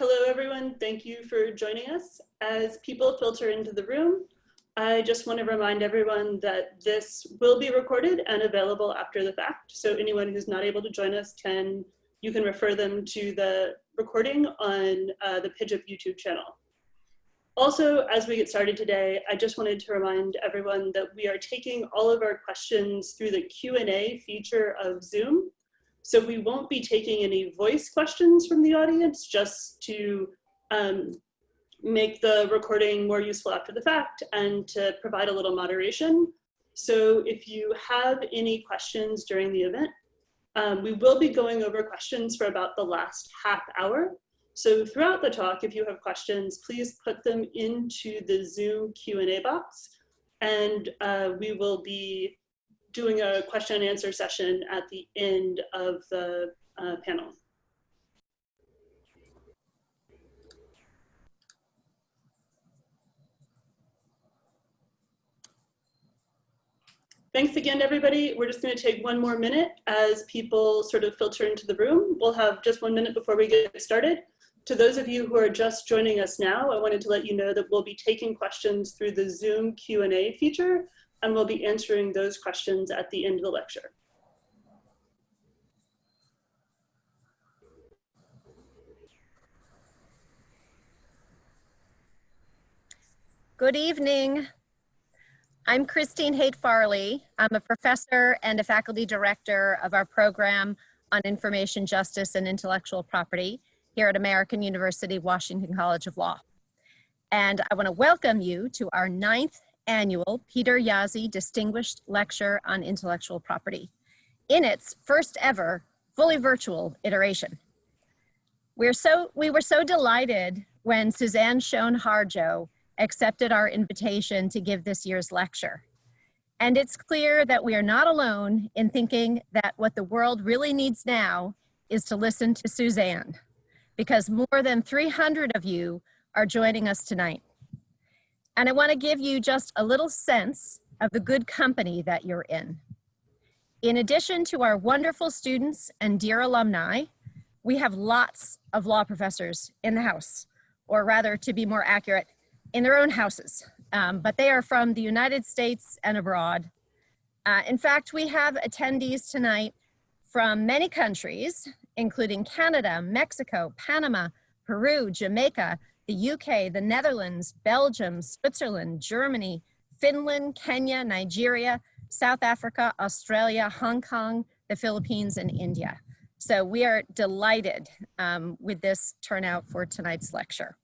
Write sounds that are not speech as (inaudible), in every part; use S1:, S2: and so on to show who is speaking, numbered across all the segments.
S1: Hello, everyone. Thank you for joining us. As people filter into the room, I just want to remind everyone that this will be recorded and available after the fact. So anyone who's not able to join us can, you can refer them to the recording on uh, the PIJIP YouTube channel. Also, as we get started today, I just wanted to remind everyone that we are taking all of our questions through the Q&A feature of Zoom. So we won't be taking any voice questions from the audience just to um, make the recording more useful after the fact and to provide a little moderation. So if you have any questions during the event, um, we will be going over questions for about the last half hour. So throughout the talk, if you have questions, please put them into the Zoom Q&A box and uh, we will be doing a question and answer session at the end of the uh, panel. Thanks again, everybody. We're just going to take one more minute as people sort of filter into the room. We'll have just one minute before we get started. To those of you who are just joining us now, I wanted to let you know that we'll be taking questions through the Zoom Q&A feature, and we'll be answering those questions at the end of the lecture.
S2: Good evening. I'm Christine Haight Farley. I'm a professor and a faculty director of our program on information justice and intellectual property here at American University, Washington College of Law. And I want to welcome you to our ninth annual Peter Jaszi Distinguished Lecture on Intellectual Property in its first ever fully virtual iteration. We're so, we were so delighted when Suzan Shown Harjo accepted our invitation to give this year's lecture. And it's clear that we are not alone in thinking that what the world really needs now is to listen to Suzan, because more than 300 of you are joining us tonight. And I wanna give you just a little sense of the good company that you're in. In addition to our wonderful students and dear alumni, we have lots of law professors in the house, or rather to be more accurate, in their own houses, um, but they are from the United States and abroad. Uh, in fact, we have attendees tonight from many countries, including Canada, Mexico, Panama, Peru, Jamaica, the UK, the Netherlands, Belgium, Switzerland, Germany, Finland, Kenya, Nigeria, South Africa, Australia, Hong Kong, the Philippines, and India. So we are delighted um, with this turnout for tonight's lecture.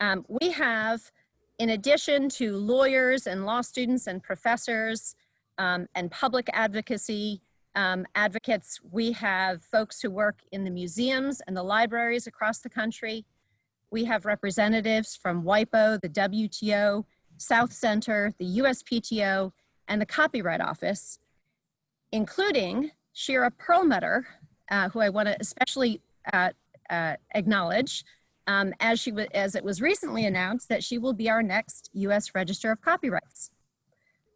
S2: Um, we have, in addition to lawyers and law students and professors um, and public advocacy um, advocates, we have folks who work in the museums and the libraries across the country. We have representatives from WIPO, the WTO, South Center, the USPTO, and the Copyright Office, including Shira Perlmutter, uh, who I want to especially uh, uh, acknowledge, um, as, she as it was recently announced that she will be our next US Register of Copyrights.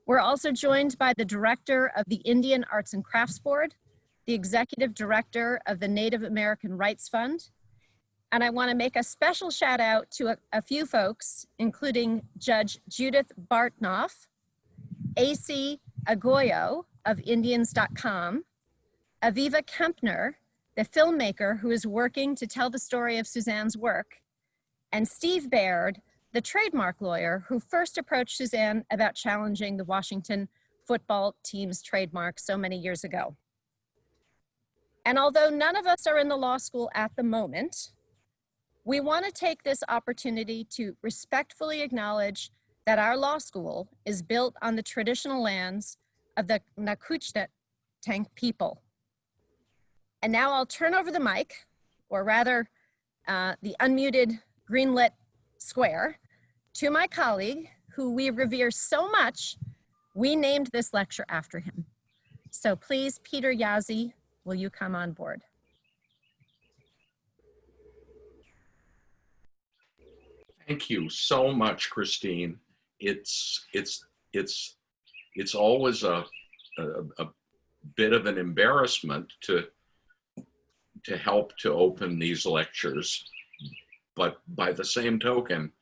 S2: We're also joined by the director of the Indian Arts and Crafts Board, the executive director of the Native American Rights Fund, and I wanna make a special shout out to a, a few folks, including Judge Judith Bartnoff, Acee Agoyo of Indianz.com, Aviva Kempner, the filmmaker who is working to tell the story of Suzan's work, and Steve Baird, the trademark lawyer who first approached Suzan about challenging the Washington football team's trademark so many years ago. And although none of us are in the law school at the moment, we want to take this opportunity to respectfully acknowledge that our law school is built on the traditional lands of the Tank people and now I'll turn over the mic, or rather uh, the unmuted greenlit square, to my colleague who we revere so much, we named this lecture after him. So please, Peter Jaszi, will you come on board?
S3: Thank you so much, Christine. It's it's it's it's always a, a, a bit of an embarrassment to to help to open these lectures but by the same token,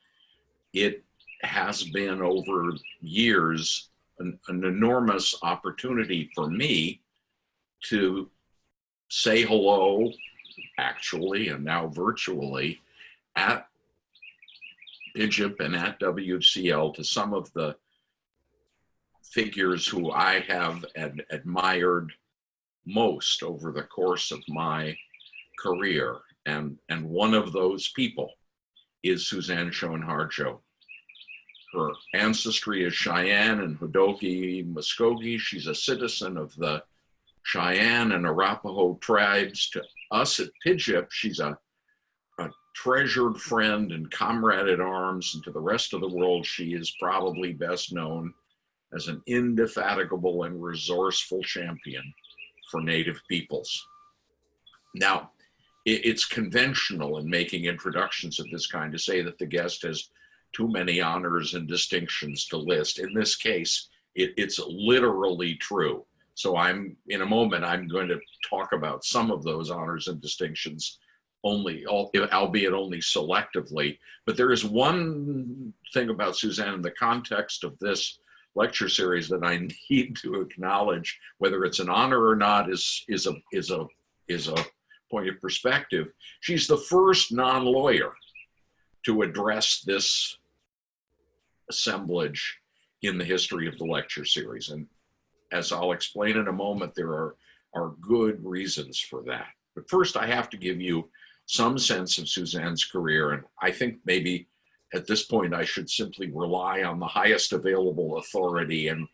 S3: it has been over years an, an enormous opportunity for me to say hello, actually, and now virtually, at PIJIP and at WCL to some of the figures who I have ad- admired most over the course of my career. And, and one of those people is Suzan Shown Harjo. Her ancestry is Cheyenne and Hodulgee Muskogee. She's a citizen of the Cheyenne and Arapaho tribes. To us at PIJIP, she's a treasured friend and comrade at arms. And to the rest of the world, she is probably best known as an indefatigable and resourceful champion for Native peoples. Now, it's conventional in making introductions of this kind to say that the guest has too many honors and distinctions to list. In this case, it, it's literally true. So I'm, in a moment, I'm going to talk about some of those honors and distinctions only, albeit only selectively. But there is one thing about Suzan in the context of this lecture series that I (laughs) need to acknowledge, whether it's an honor or not, is is a is a is a point of perspective. She's the first non-lawyer to address this assemblage in the history of the lecture series, and as I'll explain in a moment, there are are good reasons for that. But first, I have to give you some sense of Suzan's career, and I think maybe at this point, I should simply rely on the highest available authority and,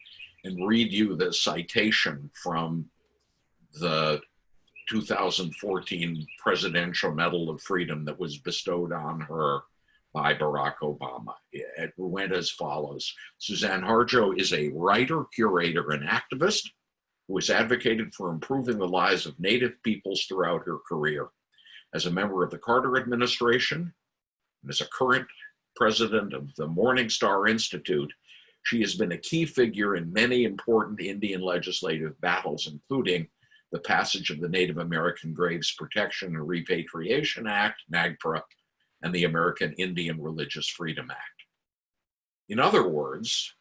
S3: and read you the citation from the 2014 Presidential Medal of Freedom that was bestowed on her by Barack Obama. It went as follows. Suzan Harjo is a writer, curator, and activist who has advocated for improving the lives of Native peoples throughout her career. As a member of the Carter administration, and as a current president of the Morningstar Institute, she has been a key figure in many important Indian legislative battles, including the passage of the Native American Graves Protection and Repatriation Act, NAGPRA, and the American Indian Religious Freedom Act. In other words,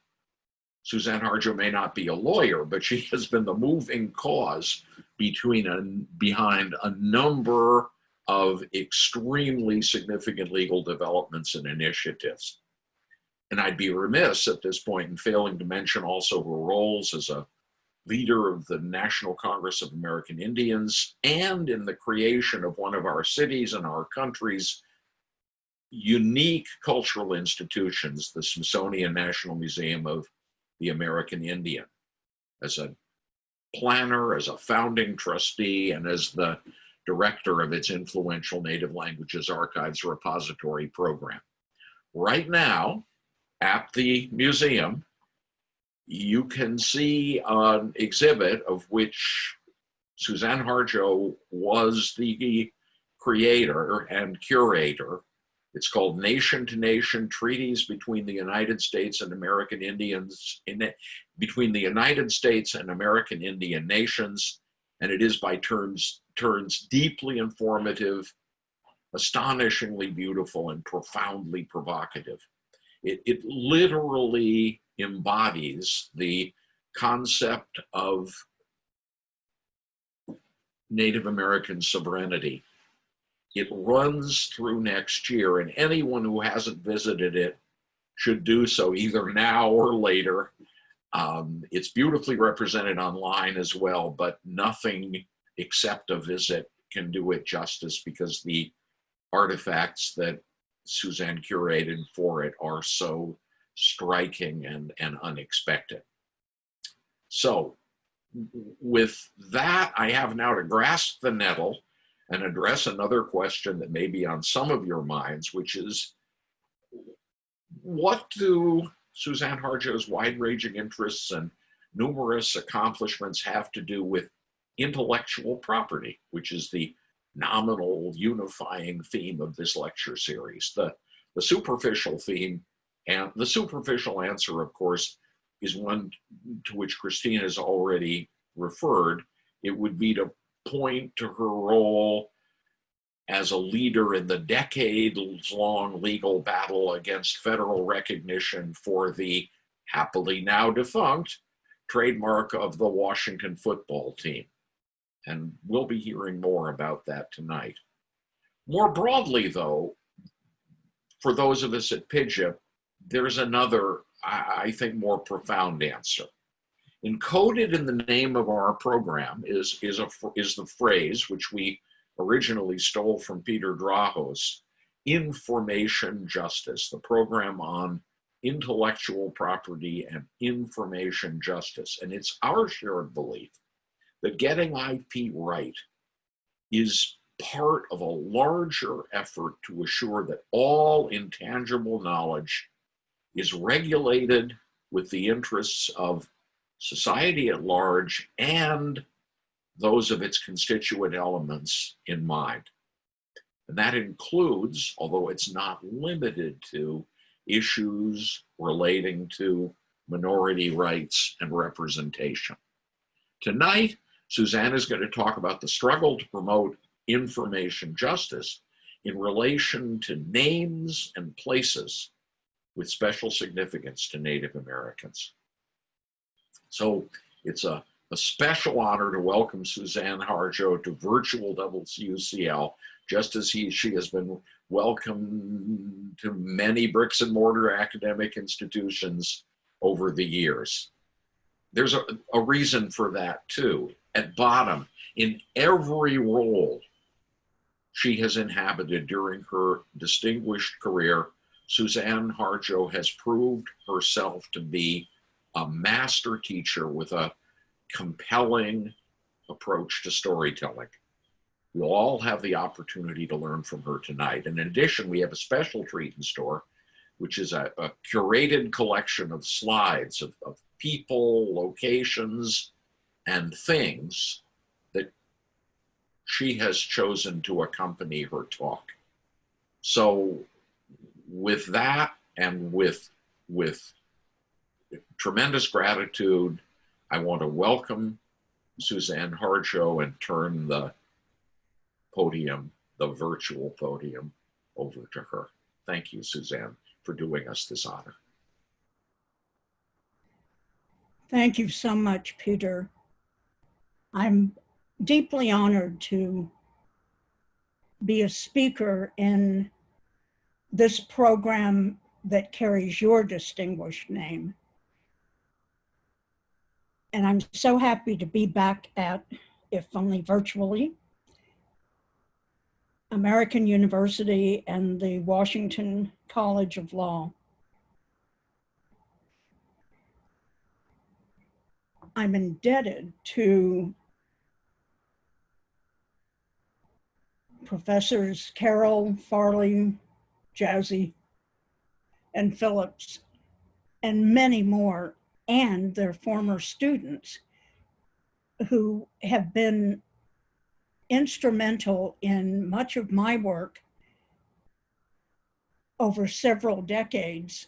S3: Suzan Harjo may not be a lawyer, but she has been the moving cause between a, behind a number of extremely significant legal developments and initiatives. And I'd be remiss at this point in failing to mention also her roles as a leader of the National Congress of American Indians and in the creation of one of our cities and our country's unique cultural institutions, the Smithsonian National Museum of the American Indian. As a planner, as a founding trustee, and as the director of its influential Native Languages Archives Repository program. Right now, at the museum, you can see an exhibit of which Suzan Harjo was the creator and curator. It's called Nation to Nation Treaties between the United States and American Indians, in, between the United States and American Indian Nations, and it is by turns turns deeply informative, astonishingly beautiful, and profoundly provocative. It, it literally embodies the concept of Native American sovereignty. It runs through next year, and anyone who hasn't visited it should do so either now or later. Um, it's beautifully represented online as well, but nothing except a visit can do it justice because the artifacts that Suzan curated for it are so striking and, and unexpected. So with that, I have now to grasp the nettle and address another question that may be on some of your minds, which is, what do Suzan Harjo's wide-ranging interests and numerous accomplishments have to do with intellectual property, which is the nominal unifying theme of this lecture series. The, the superficial theme and the superficial answer, of course, is one to which Christine has already referred. It would be to point to her role as a leader in the decades-long legal battle against federal recognition for the happily now defunct trademark of the Washington football team. And we'll be hearing more about that tonight. More broadly, though, for those of us at PIJIP, there's another, I, I think, more profound answer. Encoded in the name of our program is, is, a, is the phrase, which we originally stole from Peter Drahos, information justice, the program on intellectual property and information justice. And it's our shared belief that getting IP right is part of a larger effort to assure that all intangible knowledge is regulated with the interests of society at large and those of its constituent elements in mind. And that includes, although it's not limited to, issues relating to minority rights and representation. Tonight, Suzan is going to talk about the struggle to promote information justice in relation to names and places with special significance to Native Americans. So it's a, a special honor to welcome Suzan Harjo to virtual WCL, just as he, she has been welcome to many bricks and mortar academic institutions over the years. There's a, a reason for that too. At bottom, in every role she has inhabited during her distinguished career, Suzan Harjo has proved herself to be a master teacher with a compelling approach to storytelling. We'll all have the opportunity to learn from her tonight. And in addition, we have a special treat in store, which is a, a curated collection of slides of, of people, locations, and things that she has chosen to accompany her talk. So with that and with, with tremendous gratitude, I want to welcome Suzan Harjo and turn the podium, the virtual podium, over to her. Thank you, Suzan, for doing us this honor.
S4: Thank you so much, Peter. I'm deeply honored to be a speaker in this program that carries your distinguished name. And I'm so happy to be back at, if only virtually, American University and the Washington College of Law. I'm indebted to Professors Carroll, Farley, Jaszi, and Phillips, and many more, and their former students who have been instrumental in much of my work over several decades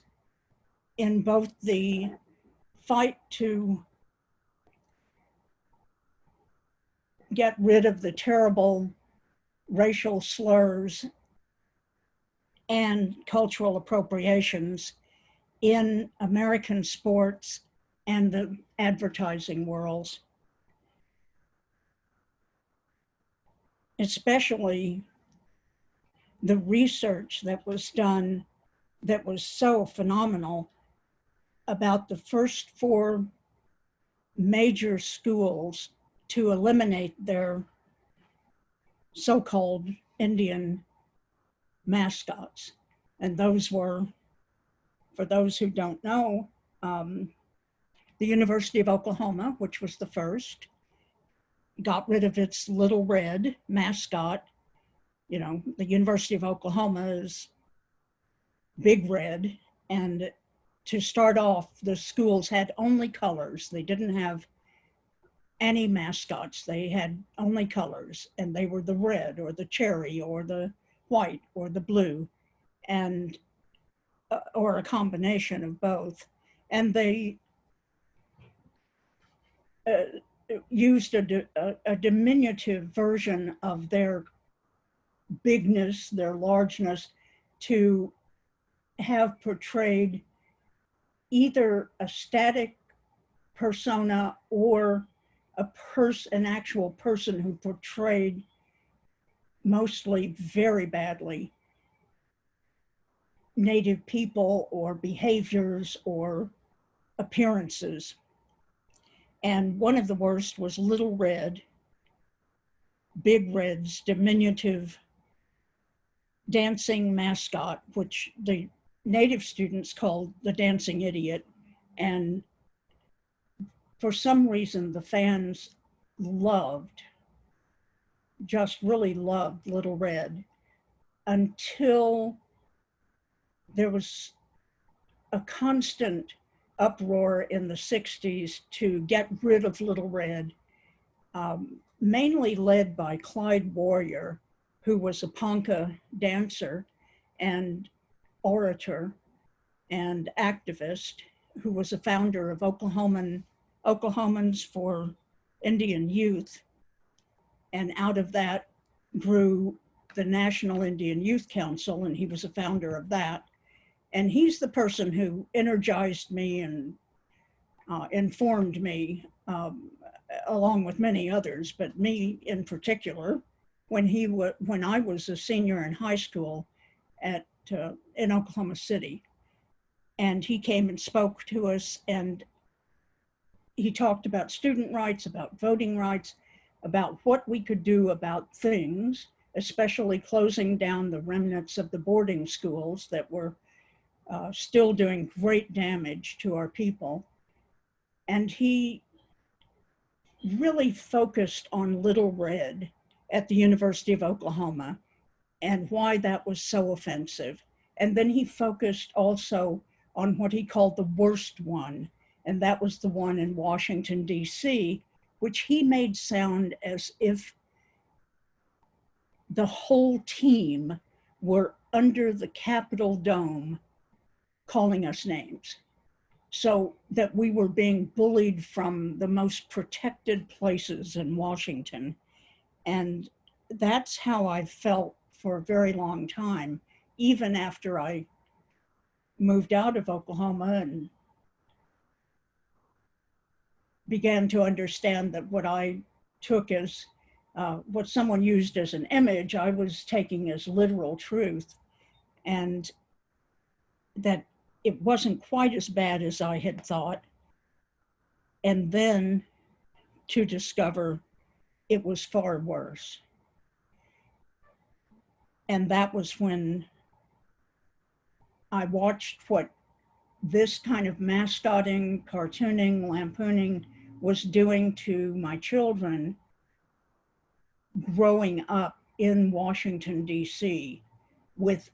S4: in both the fight to get rid of the terrible racial slurs and cultural appropriations in American sports and the advertising worlds. especially the research that was done that was so phenomenal about the first four major schools to eliminate their so-called Indian mascots. And those were, for those who don't know, um, the University of Oklahoma, which was the first, got rid of its little red mascot. You know, the University of Oklahoma is big red. And to start off, the schools had only colors. They didn't have any mascots. They had only colors and they were the red or the cherry or the white or the blue and uh, or a combination of both. And they used a, a, diminutive version of their bigness, their largeness, to have portrayed either a static persona or a person, an actual person who portrayed mostly very badly native people or behaviors or appearances. And one of the worst was Little Red, Big Red's diminutive dancing mascot, which the native students called the dancing idiot. And for some reason, the fans loved, just really loved Little Red until there was a constant uproar in the 60s to get rid of Little Red, um, mainly led by Clyde Warrior, who was a Ponca dancer and orator and activist, who was a founder of Oklahoman, Oklahomans for Indian Youth. And out of that grew the National Indian Youth Council, and he was a founder of that and he's the person who energized me and uh, informed me um, along with many others but me in particular when he when i was a senior in high school at uh, in oklahoma city. And he came and spoke to us and he talked about student rights about voting rights about what we could do about things especially closing down the remnants of the boarding schools that were uh, still doing great damage to our people. And he really focused on Little Red at the University of Oklahoma and why that was so offensive. And then he focused also on what he called the worst one, and that was the one in Washington, D.C., which he made sound as if the whole team were under the Capitol dome calling us names. So that we were being bullied from the most protected places in Washington. And that's how I felt for a very long time, even after I moved out of Oklahoma and began to understand that what I took as uh, what someone used as an image, I was taking as literal truth. And that it wasn't quite as bad as I had thought. And then to discover it was far worse. And that was when I watched what this kind of mascotting, cartooning, lampooning was doing to my children growing up in Washington, D.C. with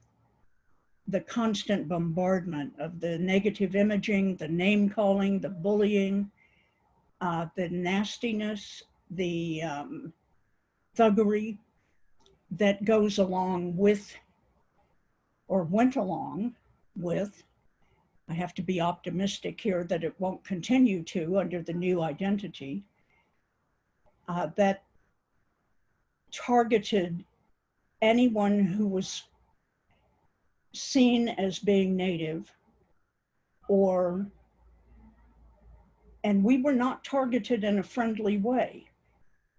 S4: the constant bombardment of the negative imaging, the name calling, the bullying, uh, the nastiness, the um, thuggery that goes along with or went along with. I have to be optimistic here that it won't continue to under the new identity. Uh, that targeted anyone who was seen as being native or and we were not targeted in a friendly way.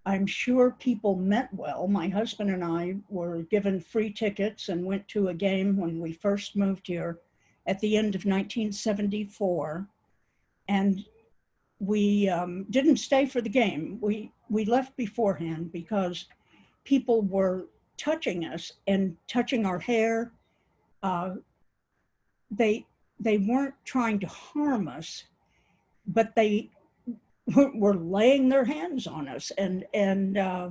S4: I'm sure people meant well. My husband and I were given free tickets and went to a game when we first moved here at the end of 1974. And we um, didn't stay for the game. We, we left beforehand because people were touching us and touching our hair uh, they they weren't trying to harm us, but they were laying their hands on us and and uh,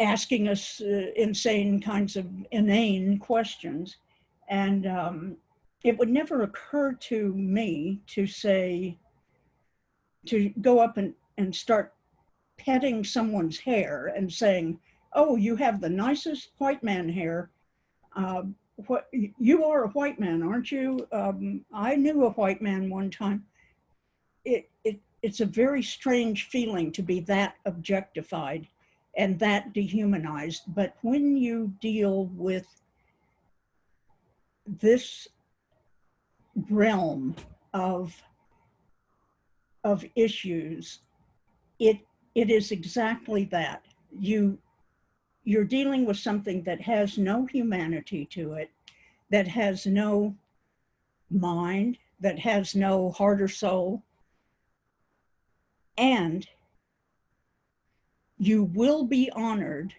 S4: asking us uh, insane kinds of inane questions, and um, it would never occur to me to say to go up and and start petting someone's hair and saying, "Oh, you have the nicest white man hair." Uh, what you are a white man, aren't you? Um, I knew a white man one time. It, it, it's a very strange feeling to be that objectified and that dehumanized. But when you deal with this realm of of issues, it it is exactly that. You you're dealing with something that has no humanity to it, that has no mind, that has no heart or soul. And you will be honored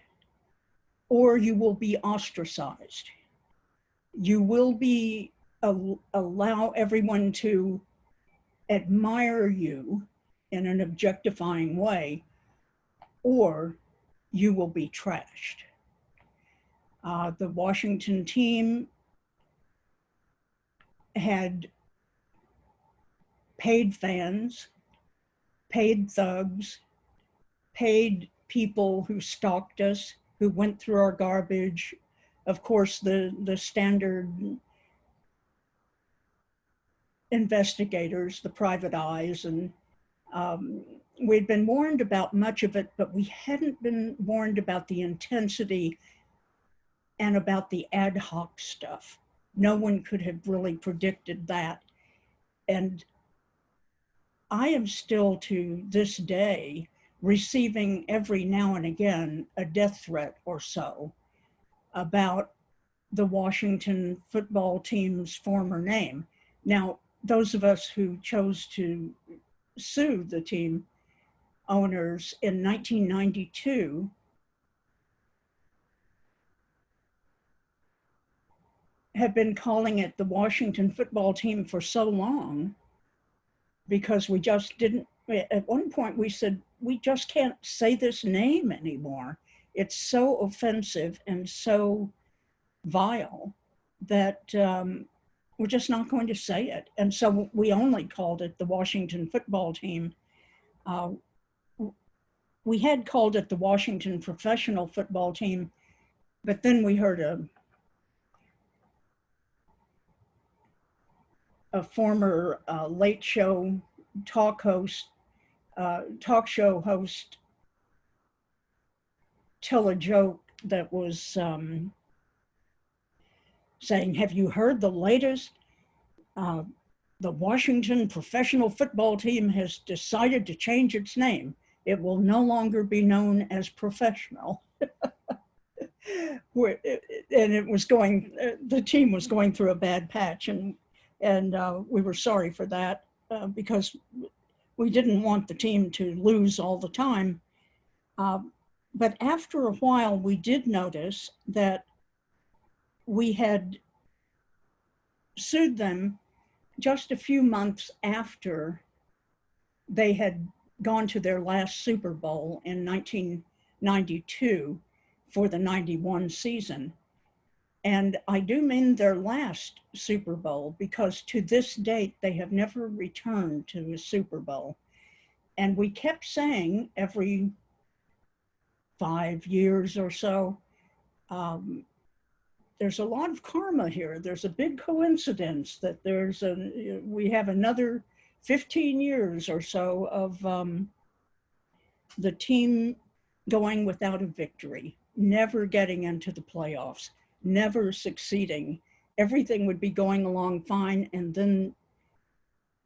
S4: or you will be ostracized. You will be al- allow everyone to admire you in an objectifying way, or you will be trashed. Uh, the Washington team had paid fans, paid thugs, paid people who stalked us, who went through our garbage. Of course, the, the standard investigators, the private eyes, and um, we'd been warned about much of it, but we hadn't been warned about the intensity and about the ad hoc stuff. No one could have really predicted that. And I am still to this day receiving every now and again a death threat or so about the Washington football team's former name. Now, those of us who chose to sue the team owners in 1992 have been calling it the Washington football team for so long because we just didn't, at one point we said, we just can't say this name anymore. It's so offensive and so vile that um, we're just not going to say it. And so we only called it the Washington football team. Uh, we had called it the Washington professional football team, but then we heard a a former uh, late show talk host, uh, talk show host, tell a joke that was um, saying, Have you heard the latest? Uh, the Washington professional football team has decided to change its name. It will no longer be known as professional. (laughs) and it was going, uh, the team was going through a bad patch, and and uh, we were sorry for that uh, because we didn't want the team to lose all the time. Uh, but after a while, we did notice that we had sued them just a few months after they had gone to their last Super Bowl in 1992 for the 91 season. And I do mean their last Super Bowl because to this date, they have never returned to a Super Bowl. And we kept saying every five years or so, um, there's a lot of karma here. There's a big coincidence that there's a, we have another 15 years or so of um, the team going without a victory, never getting into the playoffs, never succeeding. Everything would be going along fine, and then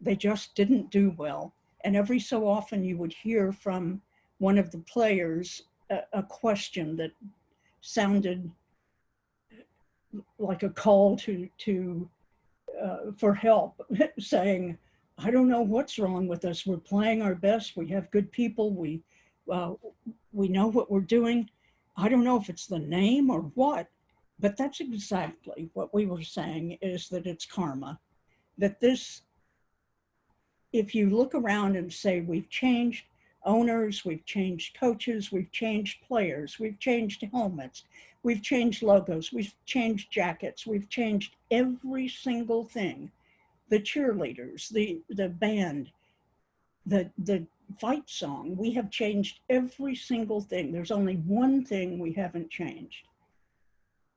S4: they just didn't do well. And every so often, you would hear from one of the players a, a question that sounded like a call to to uh, for help, (laughs) saying, "I don't know what's wrong with us. We're playing our best. We have good people. We uh, we know what we're doing. I don't know if it's the name or what, but that's exactly what we were saying. Is that it's karma? That this, if you look around and say we've changed owners, we've changed coaches, we've changed players, we've changed helmets, We've changed logos, we've changed jackets, we've changed every single thing. The cheerleaders, the, the band, the, the fight song, we have changed every single thing. There's only one thing we haven't changed,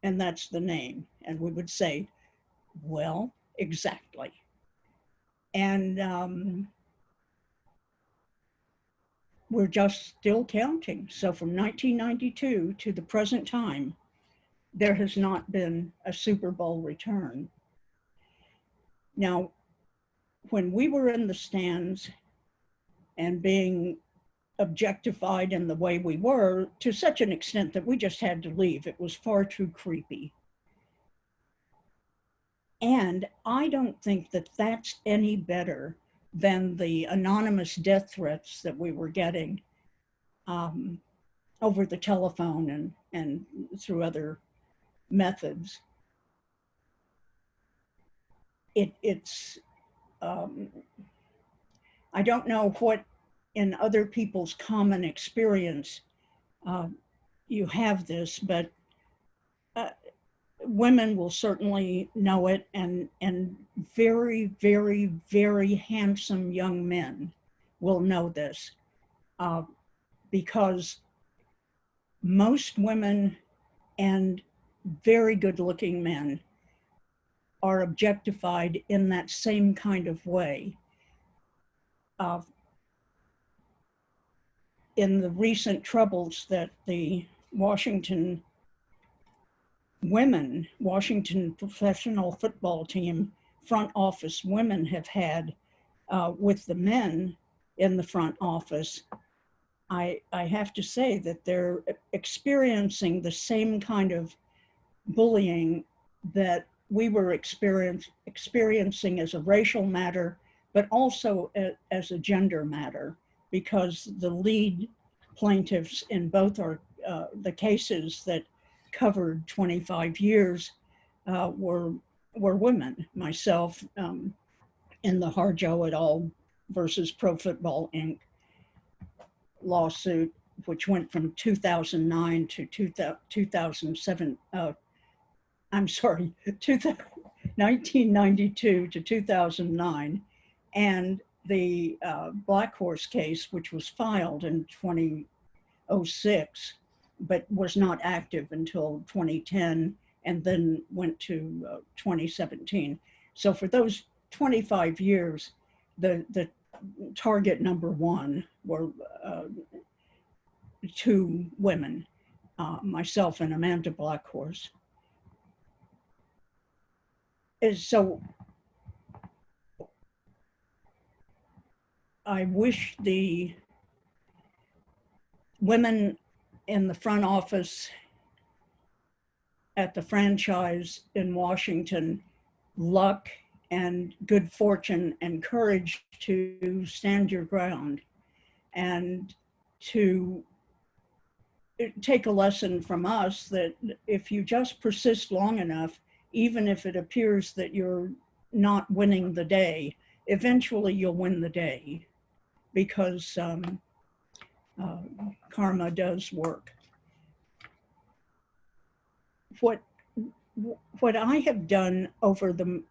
S4: and that's the name. And we would say, well, exactly. And um, we're just still counting. So from 1992 to the present time, there has not been a Super Bowl return. Now, when we were in the stands and being objectified in the way we were to such an extent that we just had to leave, it was far too creepy. And I don't think that that's any better than the anonymous death threats that we were getting um, over the telephone and, and through other methods. It, it's, um, I don't know what in other people's common experience uh, you have this, but women will certainly know it and, and very, very, very handsome young men will know this uh, because most women and very good looking men are objectified in that same kind of way. Uh, in the recent troubles that the Washington women, Washington professional football team, front office women have had uh, with the men in the front office, I, I have to say that they're experiencing the same kind of bullying that we were experience, experiencing as a racial matter, but also a, as a gender matter, because the lead plaintiffs in both are uh, the cases that covered 25 years uh, were were women. Myself um, in the Harjo et al. versus Pro Football Inc. lawsuit, which went from 2009 to 2007. Uh, I'm sorry, (laughs) 1992 to 2009, and the uh, Blackhorse case, which was filed in 2006 but was not active until 2010 and then went to uh, 2017. So for those 25 years, the, the target number one were uh, two women, uh, myself and Amanda Blackhorse. Is so I wish the women in the front office at the franchise in Washington luck and good fortune and courage to stand your ground and to take a lesson from us that if you just persist long enough, even if it appears that you're not winning the day, eventually you'll win the day because um, uh, karma does work. What, what I have done over the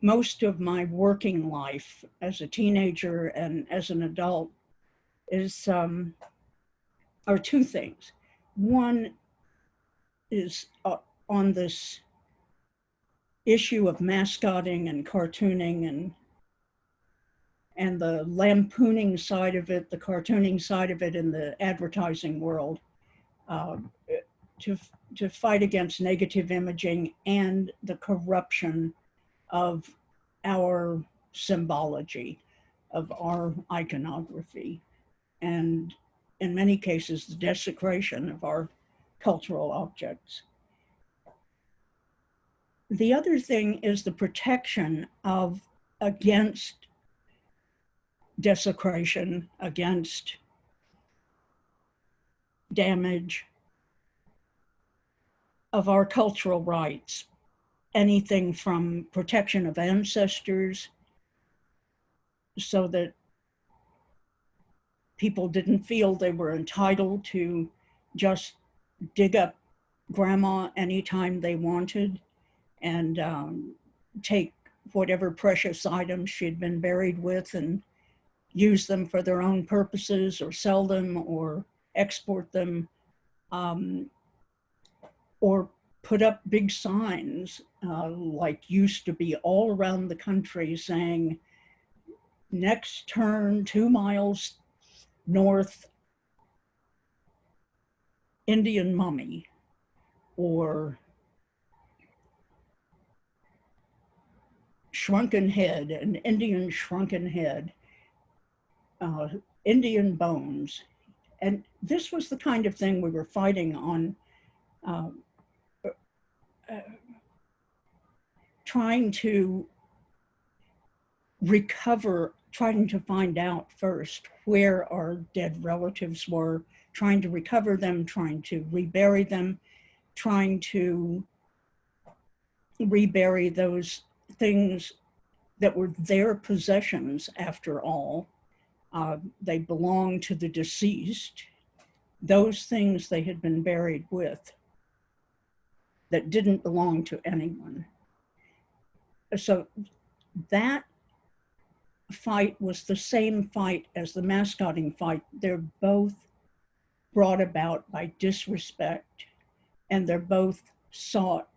S4: most of my working life as a teenager and as an adult is um, are two things. One is uh, on this issue of mascotting and cartooning and and the lampooning side of it, the cartooning side of it in the advertising world uh, to, to fight against negative imaging and the corruption of our symbology, of our iconography, and in many cases, the desecration of our cultural objects. The other thing is the protection of against desecration, against damage of our cultural rights, anything from protection of ancestors so that people didn't feel they were entitled to just dig up grandma anytime they wanted and um, take whatever precious items she'd been buried with and use them for their own purposes or sell them or export them um, or put up big signs uh, like used to be all around the country saying next turn two miles North Indian mummy or shrunken head, an Indian shrunken head, uh, Indian bones. And this was the kind of thing we were fighting on, uh, uh, trying to recover, trying to find out first where our dead relatives were, trying to recover them, trying to rebury them, trying to rebury those things that were their possessions after all. Uh, they belonged to the deceased. Those things they had been buried with that didn't belong to anyone. So that fight was the same fight as the mascotting fight. They're both brought about by disrespect and they're both sought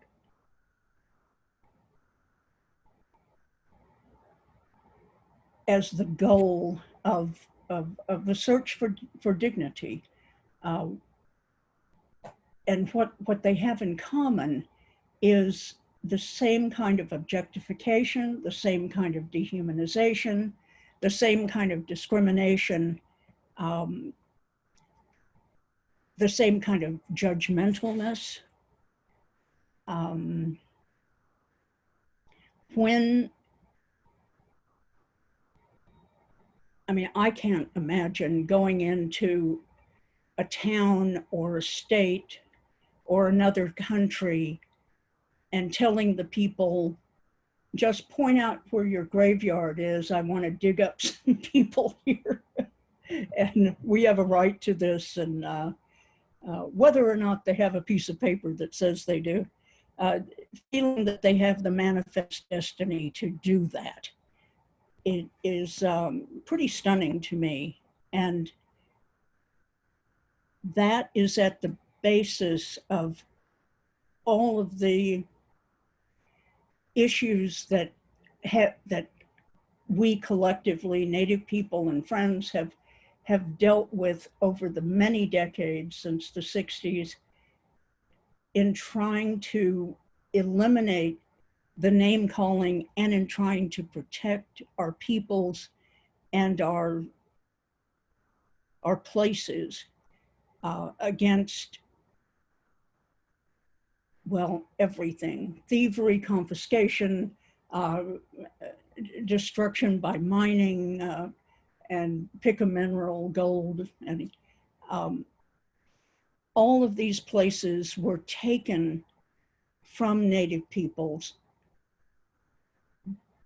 S4: as the goal of, of, of the search for, for dignity. Uh, and what, what they have in common is the same kind of objectification, the same kind of dehumanization, the same kind of discrimination, um, the same kind of judgmentalness. Um, when, I mean, I can't imagine going into a town or a state or another country and telling the people, just point out where your graveyard is. I want to dig up (laughs) some people here. and we have a right to this. And uh, uh, whether or not they have a piece of paper that says they do, uh, feeling that they have the manifest destiny to do that, it is um, pretty stunning to me. And that is at the basis of all of the issues that that we collectively native people and friends have have dealt with over the many decades since the 60s in trying to eliminate the name calling and in trying to protect our peoples and our our places uh, against well, everything, thievery, confiscation, uh, destruction by mining, uh, and pick a mineral, gold, and um, all of these places were taken from native peoples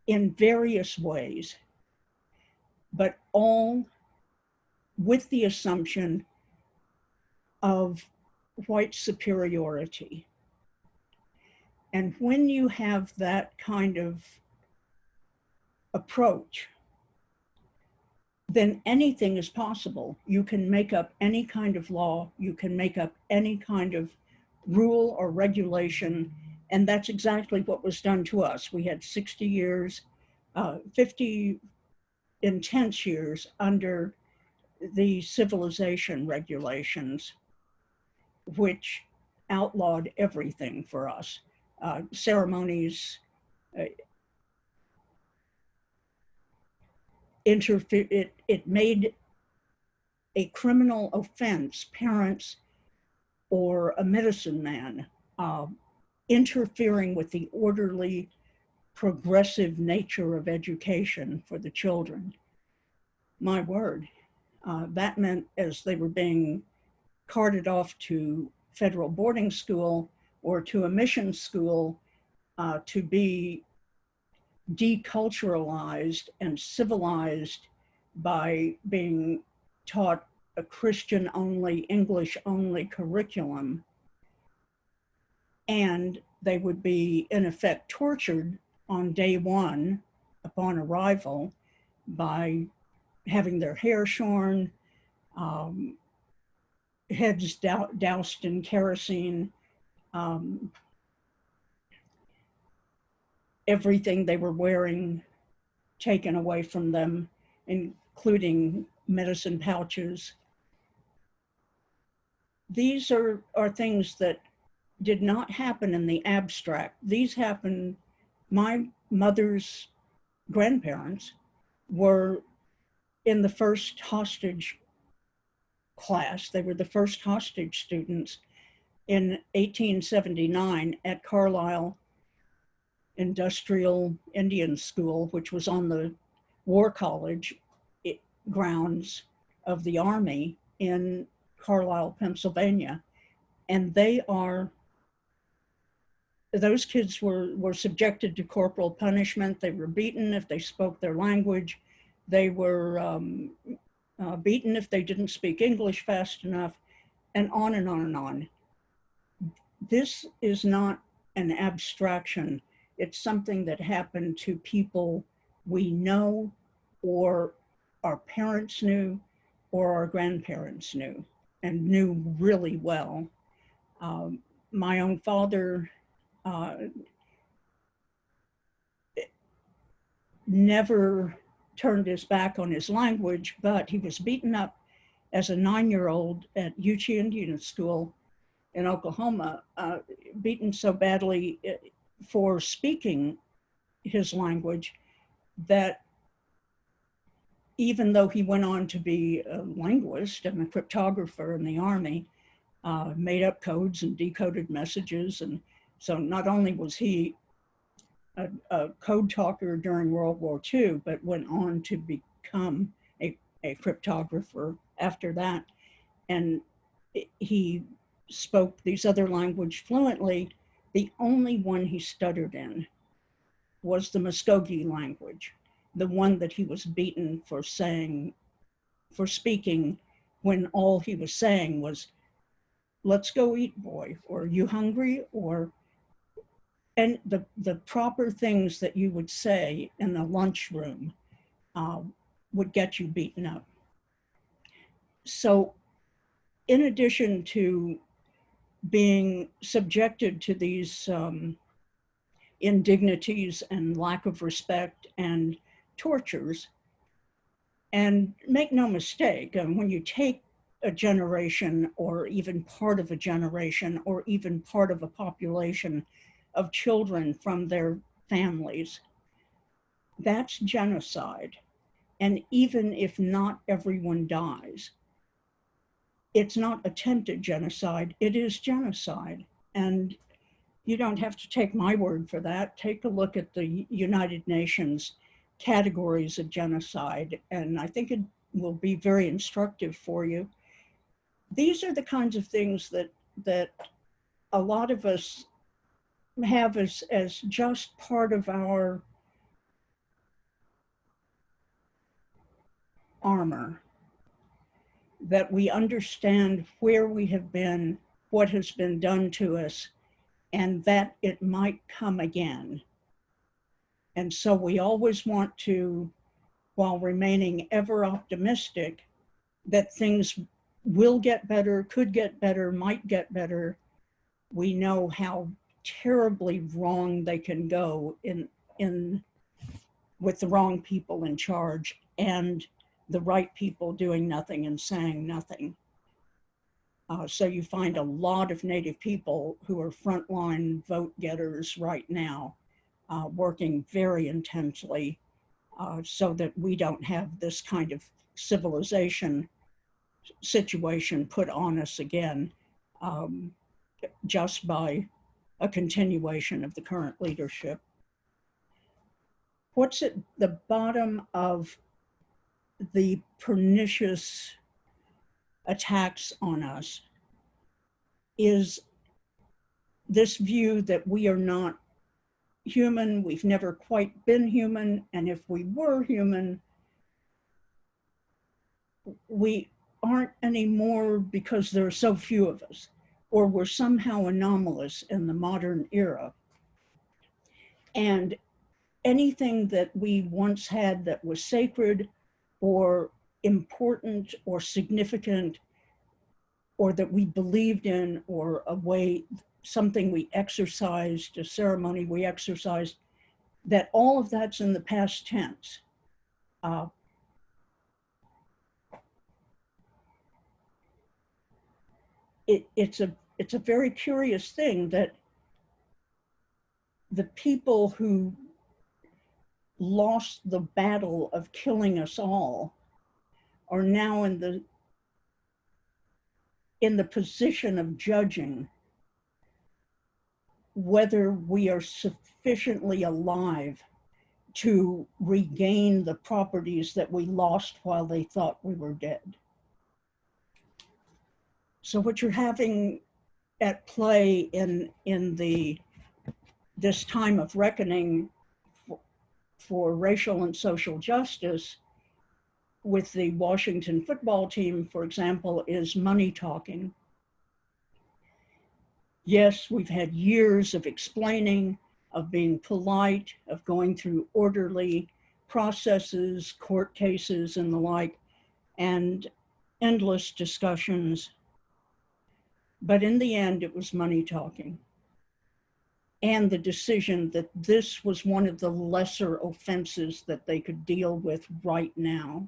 S4: in various ways, but all with the assumption of white superiority. And when you have that kind of approach, then anything is possible. You can make up any kind of law, you can make up any kind of rule or regulation, and that's exactly what was done to us. We had 60 years, uh, 50 intense years under the civilization regulations, which outlawed everything for us uh, ceremonies uh, interfere it, it made a criminal offense parents or a medicine man uh, interfering with the orderly progressive nature of education for the children my word uh, that meant as they were being carted off to federal boarding school or to a mission school uh, to be deculturalized and civilized by being taught a Christian only, English only curriculum. And they would be, in effect, tortured on day one upon arrival by having their hair shorn, um, heads doused in kerosene, um, everything they were wearing taken away from them, including medicine pouches. These are, are things that did not happen in the abstract. These happened, my mother's grandparents were in the first hostage class. They were the first hostage students in 1879 at Carlisle Industrial Indian School, which was on the War College eh, grounds of the Army in Carlisle, Pennsylvania. And they are, those kids were, were subjected to corporal punishment. They were beaten if they spoke their language. They were um, uh, beaten if they didn't speak English fast enough, and on and on and on. This is not an abstraction. It's something that happened to people we know, or our parents knew, or our grandparents knew, and knew really well. Um, my own father uh, never turned his back on his language, but he was beaten up as a nine-year-old at Uchee Indian School in Oklahoma, uh, beaten so badly uh, for speaking his language that even though he went on to be a linguist and a cryptographer in the army, uh, made up codes and decoded messages. And so not only was he a, a code talker during World War II, but went on to become a, a cryptographer after that. And he spoke these other language fluently. The only one he stuttered in was the Muskogee language, the one that he was beaten for saying, for speaking when all he was saying was, let's go eat, boy, or you hungry, or and the, the proper things that you would say in the lunchroom uh, would get you beaten up. So in addition to being subjected to these um, indignities and lack of respect and tortures, and make no mistake, um, when you take a generation or even part of a generation or even part of a population of children from their families. That's genocide. And even if not everyone dies, it's not attempted genocide, it is genocide. And you don't have to take my word for that. Take a look at the United Nations categories of genocide, and I think it will be very instructive for you. These are the kinds of things that that a lot of us have as, as just part of our armor. That we understand where we have been, what has been done to us, and that it might come again. And so we always want to, while remaining ever optimistic, that things will get better, could get better, might get better. We know how terribly wrong they can go in in with the wrong people in charge and the right people doing nothing and saying nothing. Uh, so you find a lot of Native people who are frontline vote getters right now, uh, working very intensely uh, so that we don't have this kind of civilization situation put on us again um, just by a continuation of the current leadership. What's at the bottom of the pernicious attacks on us is this view that we are not human, we've never quite been human, and if we were human, we aren't anymore because there are so few of us or were somehow anomalous in the modern era. And anything that we once had that was sacred or important or significant or that we believed in or a way, something we exercised, a ceremony we exercised, that all of that's in the past tense. Uh, it, it's a it's a very curious thing that the people who lost the battle of killing us all are now in the in the position of judging whether we are sufficiently alive to regain the properties that we lost while they thought we were dead. So what you're having at play in in the this time of reckoning for, for racial and social justice with the Washington football team, for example, is money talking. Yes, we've had years of explaining, of being polite, of going through orderly processes, court cases and the like, and endless discussions. But in the end, it was money talking. And the decision that this was one of the lesser offenses that they could deal with right now.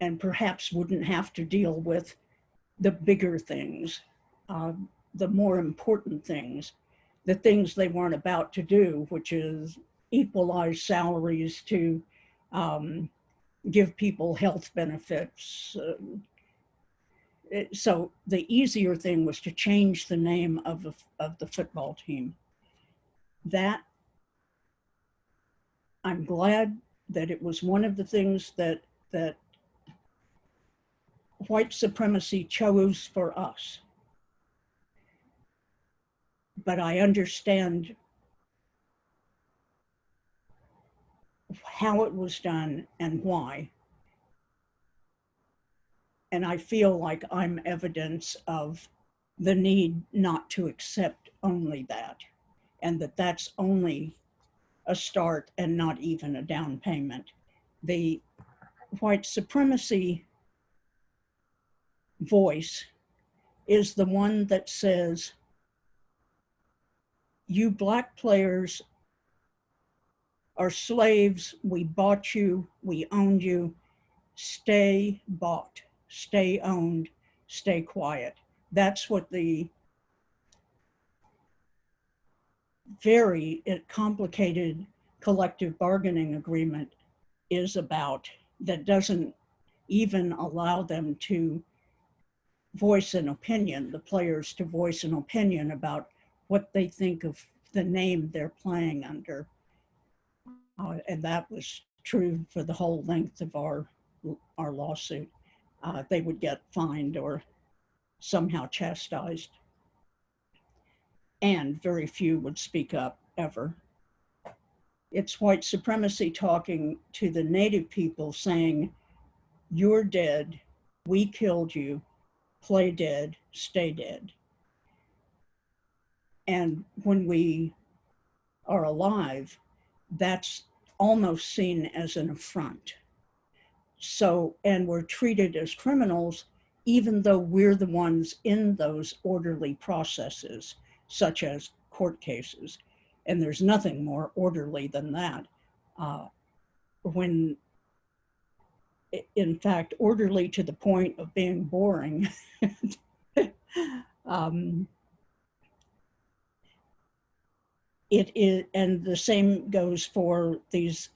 S4: And perhaps wouldn't have to deal with the bigger things, uh, the more important things, the things they weren't about to do, which is equalize salaries to um, give people health benefits. Uh, so the easier thing was to change the name of the, of the football team. That, I'm glad that it was one of the things that, that white supremacy chose for us. But I understand how it was done and why. And I feel like I'm evidence of the need not to accept only that, and that that's only a start and not even a down payment. The white supremacy voice is the one that says, you black players are slaves. We bought you, we owned you. Stay bought, stay owned, stay quiet. That's what the very complicated collective bargaining agreement is about that doesn't even allow them to voice an opinion, the players to voice an opinion about what they think of the name they're playing under. Uh, and that was true for the whole length of our, our lawsuit. Uh, they would get fined or somehow chastised. And very few would speak up ever. It's white supremacy talking to the native people saying, you're dead, we killed you, play dead, stay dead. And when we are alive, that's almost seen as an affront. So, and we're treated as criminals, even though we're the ones in those orderly processes, such as court cases. And there's nothing more orderly than that. Uh, when in fact, orderly to the point of being boring. (laughs) um, it is, and the same goes for these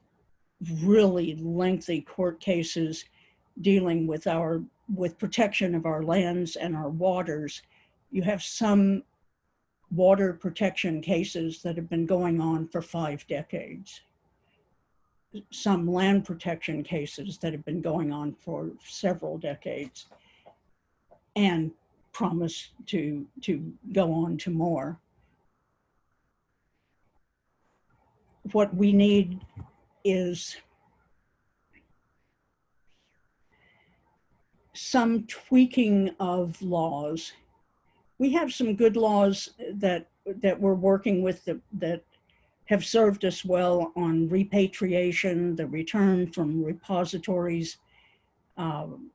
S4: really lengthy court cases dealing with our with protection of our lands and our waters. You have some water protection cases that have been going on for five decades some land protection cases that have been going on for several decades and promise to to go on to more what we need is some tweaking of laws. We have some good laws that that we're working with that, that have served us well on repatriation, the return from repositories, um,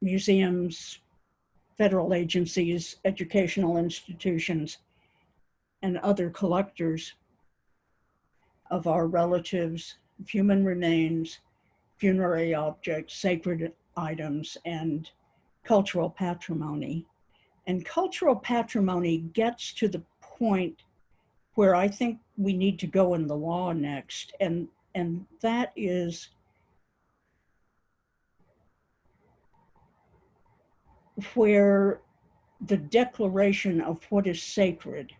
S4: museums, federal agencies, educational institutions, and other collectors of our relatives, human remains, funerary objects, sacred items, and cultural patrimony. And cultural patrimony gets to the point where I think we need to go in the law next, and, and that is where the declaration of what is sacred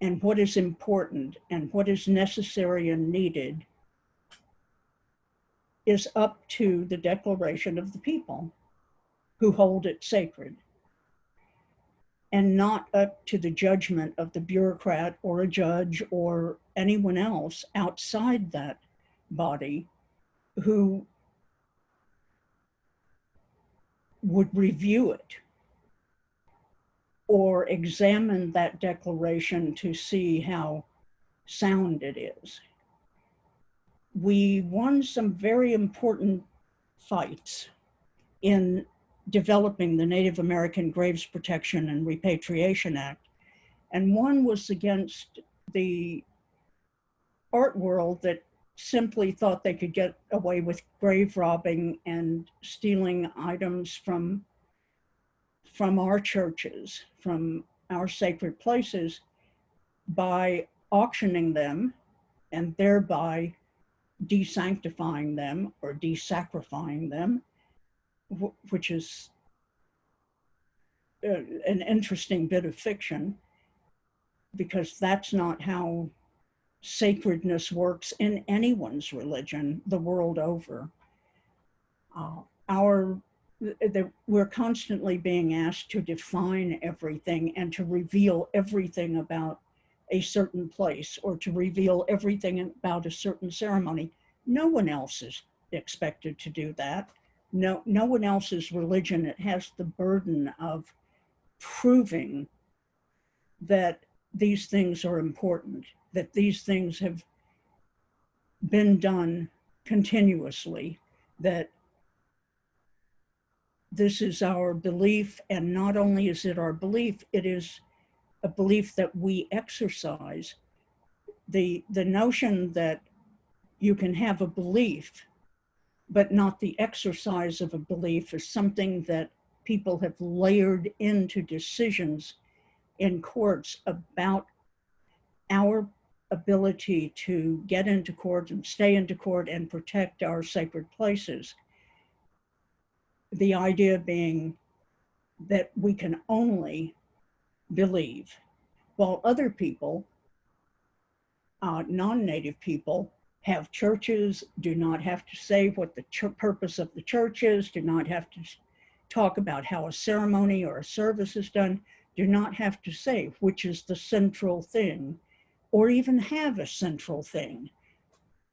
S4: and what is important and what is necessary and needed is up to the declaration of the people who hold it sacred and not up to the judgment of the bureaucrat or a judge or anyone else outside that body who would review it or examine that declaration to see how sound it is. We won some very important fights in developing the Native American Graves Protection and Repatriation Act. And one was against the art world that simply thought they could get away with grave robbing and stealing items from from our churches, from our sacred places by auctioning them and thereby desanctifying them or desacrifying them, which is uh, an interesting bit of fiction because that's not how sacredness works in anyone's religion the world over. Uh, our the, we're constantly being asked to define everything and to reveal everything about a certain place or to reveal everything about a certain ceremony. No one else is expected to do that. No, no one else's religion it has the burden of proving that these things are important that these things have been done continuously, that this is our belief, and not only is it our belief, it is a belief that we exercise. The, the notion that you can have a belief, but not the exercise of a belief is something that people have layered into decisions in courts about our ability to get into court and stay into court and protect our sacred places. The idea being that we can only believe, while other people, uh, non-native people, have churches, do not have to say what the purpose of the church is, do not have to talk about how a ceremony or a service is done, do not have to say which is the central thing or even have a central thing.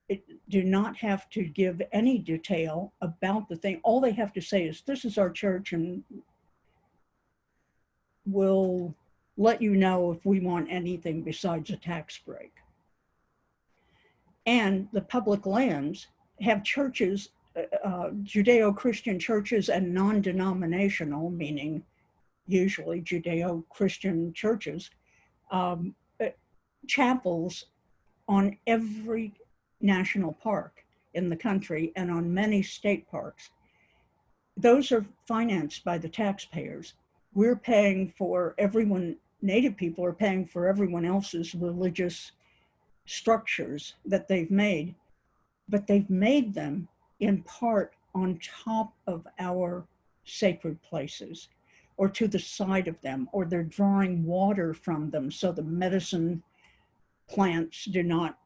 S4: It, do not have to give any detail about the thing. All they have to say is, this is our church and we'll let you know if we want anything besides a tax break. And the public lands have churches, uh, uh Judeo-Christian churches and non-denominational, meaning usually Judeo-Christian churches, um, chapels on every national park in the country and on many state parks. Those are financed by the taxpayers. We're paying for everyone, Native people are paying for everyone else's religious structures that they've made, but they've made them in part on top of our sacred places or to the side of them, or they're drawing water from them. So the medicine plants do not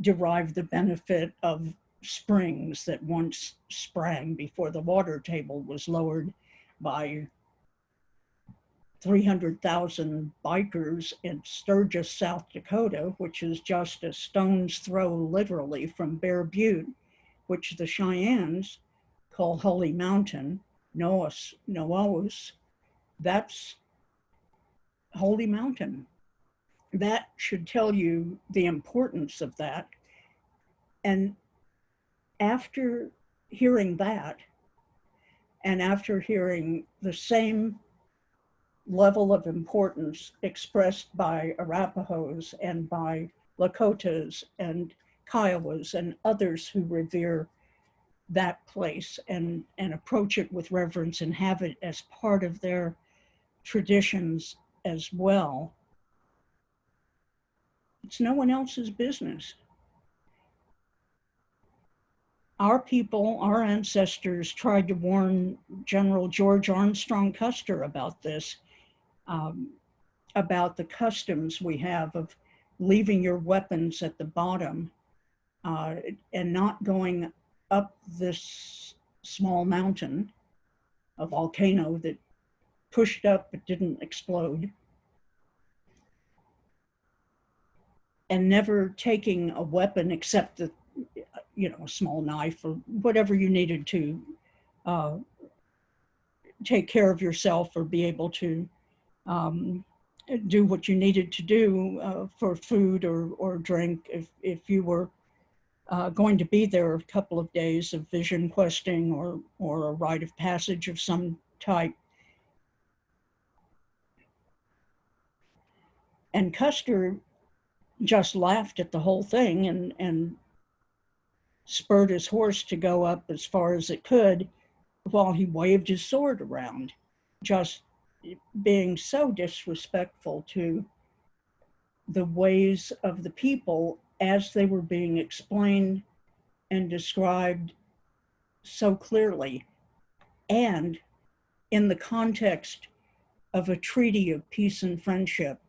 S4: derive the benefit of springs that once sprang before the water table was lowered by 300,000 bikers in Sturgis, South Dakota, which is just a stone's throw literally from Bear Butte, which the Cheyennes call Holy Mountain, Noas, Noaus, that's Holy Mountain that should tell you the importance of that. And after hearing that, and after hearing the same level of importance expressed by Arapahoes and by Lakotas and Kiowas and others who revere that place and, and approach it with reverence and have it as part of their traditions as well. It's no one else's business. Our people, our ancestors tried to warn General George Armstrong Custer about this, um, about the customs we have of leaving your weapons at the bottom uh, and not going up this small mountain, a volcano that pushed up but didn't explode. And never taking a weapon except the, you know, a small knife or whatever you needed to uh, take care of yourself or be able to um, do what you needed to do uh, for food or, or drink if, if you were uh, going to be there a couple of days of vision questing or, or a rite of passage of some type. And Custer just laughed at the whole thing and, and spurred his horse to go up as far as it could while he waved his sword around, just being so disrespectful to the ways of the people as they were being explained and described so clearly. And in the context of a treaty of peace and friendship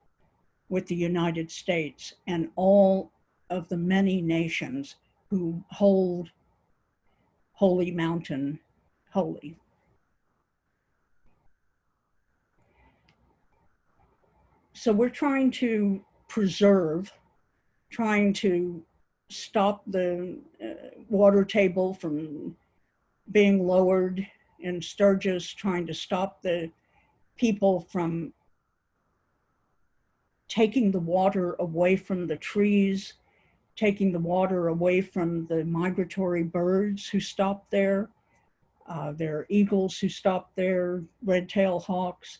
S4: with the United States and all of the many nations who hold Holy Mountain holy. So we're trying to preserve, trying to stop the uh, water table from being lowered in Sturgis, trying to stop the people from taking the water away from the trees, taking the water away from the migratory birds who stop there. Uh, there are eagles who stop there, red-tailed hawks.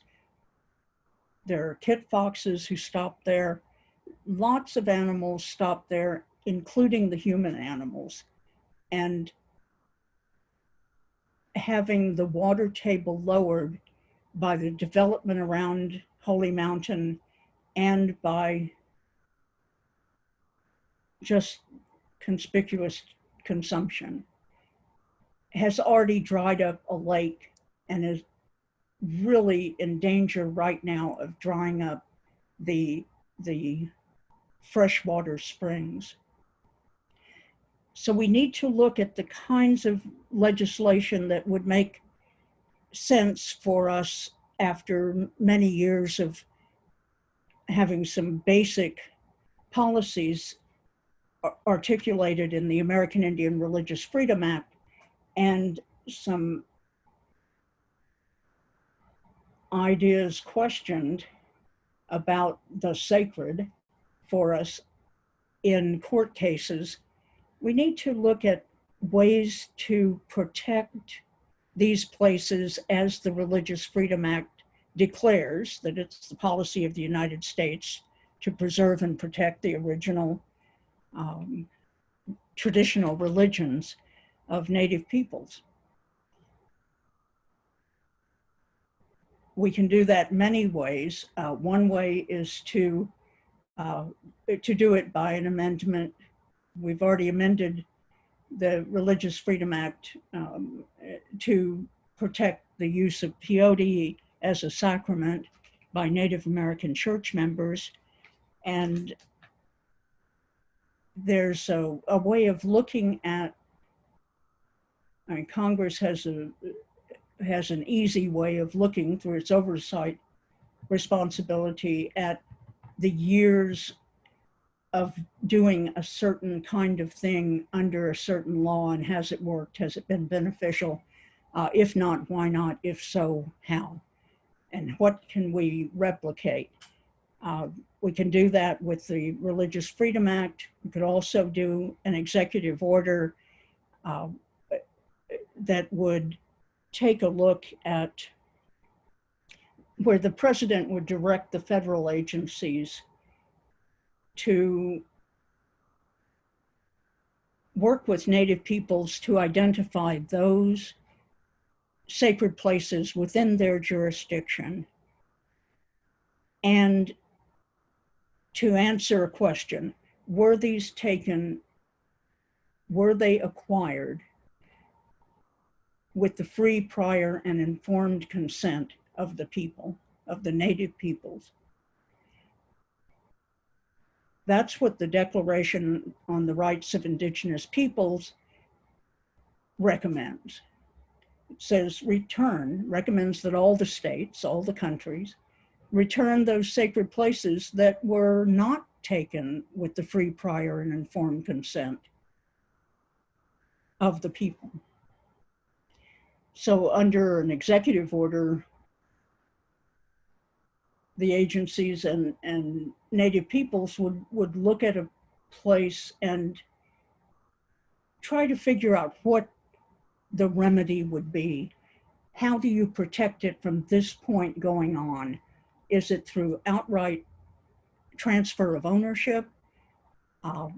S4: There are kit foxes who stop there. Lots of animals stop there, including the human animals. And having the water table lowered by the development around Holy Mountain and by just conspicuous consumption has already dried up a lake and is really in danger right now of drying up the, the freshwater springs. So we need to look at the kinds of legislation that would make sense for us after many years of having some basic policies articulated in the American Indian Religious Freedom Act and some ideas questioned about the sacred for us in court cases, we need to look at ways to protect these places as the Religious Freedom Act declares that it's the policy of the United States to preserve and protect the original um, traditional religions of Native peoples. we can do that many ways. Uh, one way is to uh, to do it by an amendment. We've already amended the Religious Freedom Act um, to protect the use of peyote as a sacrament by Native American church members. And there's a, a way of looking at, I mean, Congress has a, has an easy way of looking through its oversight responsibility at the years of doing a certain kind of thing under a certain law and has it worked? Has it been beneficial? Uh, if not, why not? If so, how? And what can we replicate? Uh, we can do that with the Religious Freedom Act. We could also do an executive order uh, that would take a look at where the president would direct the federal agencies to work with Native peoples to identify those sacred places within their jurisdiction and to answer a question, were these taken, were they acquired with the free, prior, and informed consent of the people, of the native peoples? That's what the Declaration on the Rights of Indigenous Peoples recommends. Says return, recommends that all the states, all the countries, return those sacred places that were not taken with the free, prior, and informed consent of the people. So under an executive order, the agencies and, and native peoples would, would look at a place and try to figure out what the remedy would be. How do you protect it from this point going on? Is it through outright transfer of ownership? Uh,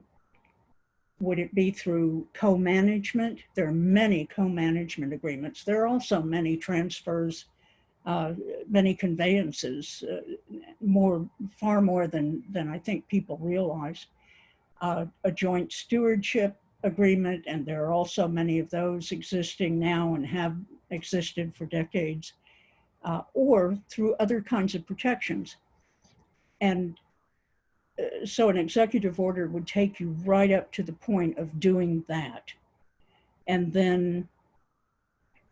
S4: would it be through co-management? There are many co-management agreements. There are also many transfers, uh, many conveyances, uh, more, far more than, than I think people realize. Uh, a joint stewardship agreement, and there are also many of those existing now and have existed for decades, uh, or through other kinds of protections. And uh, so an executive order would take you right up to the point of doing that and then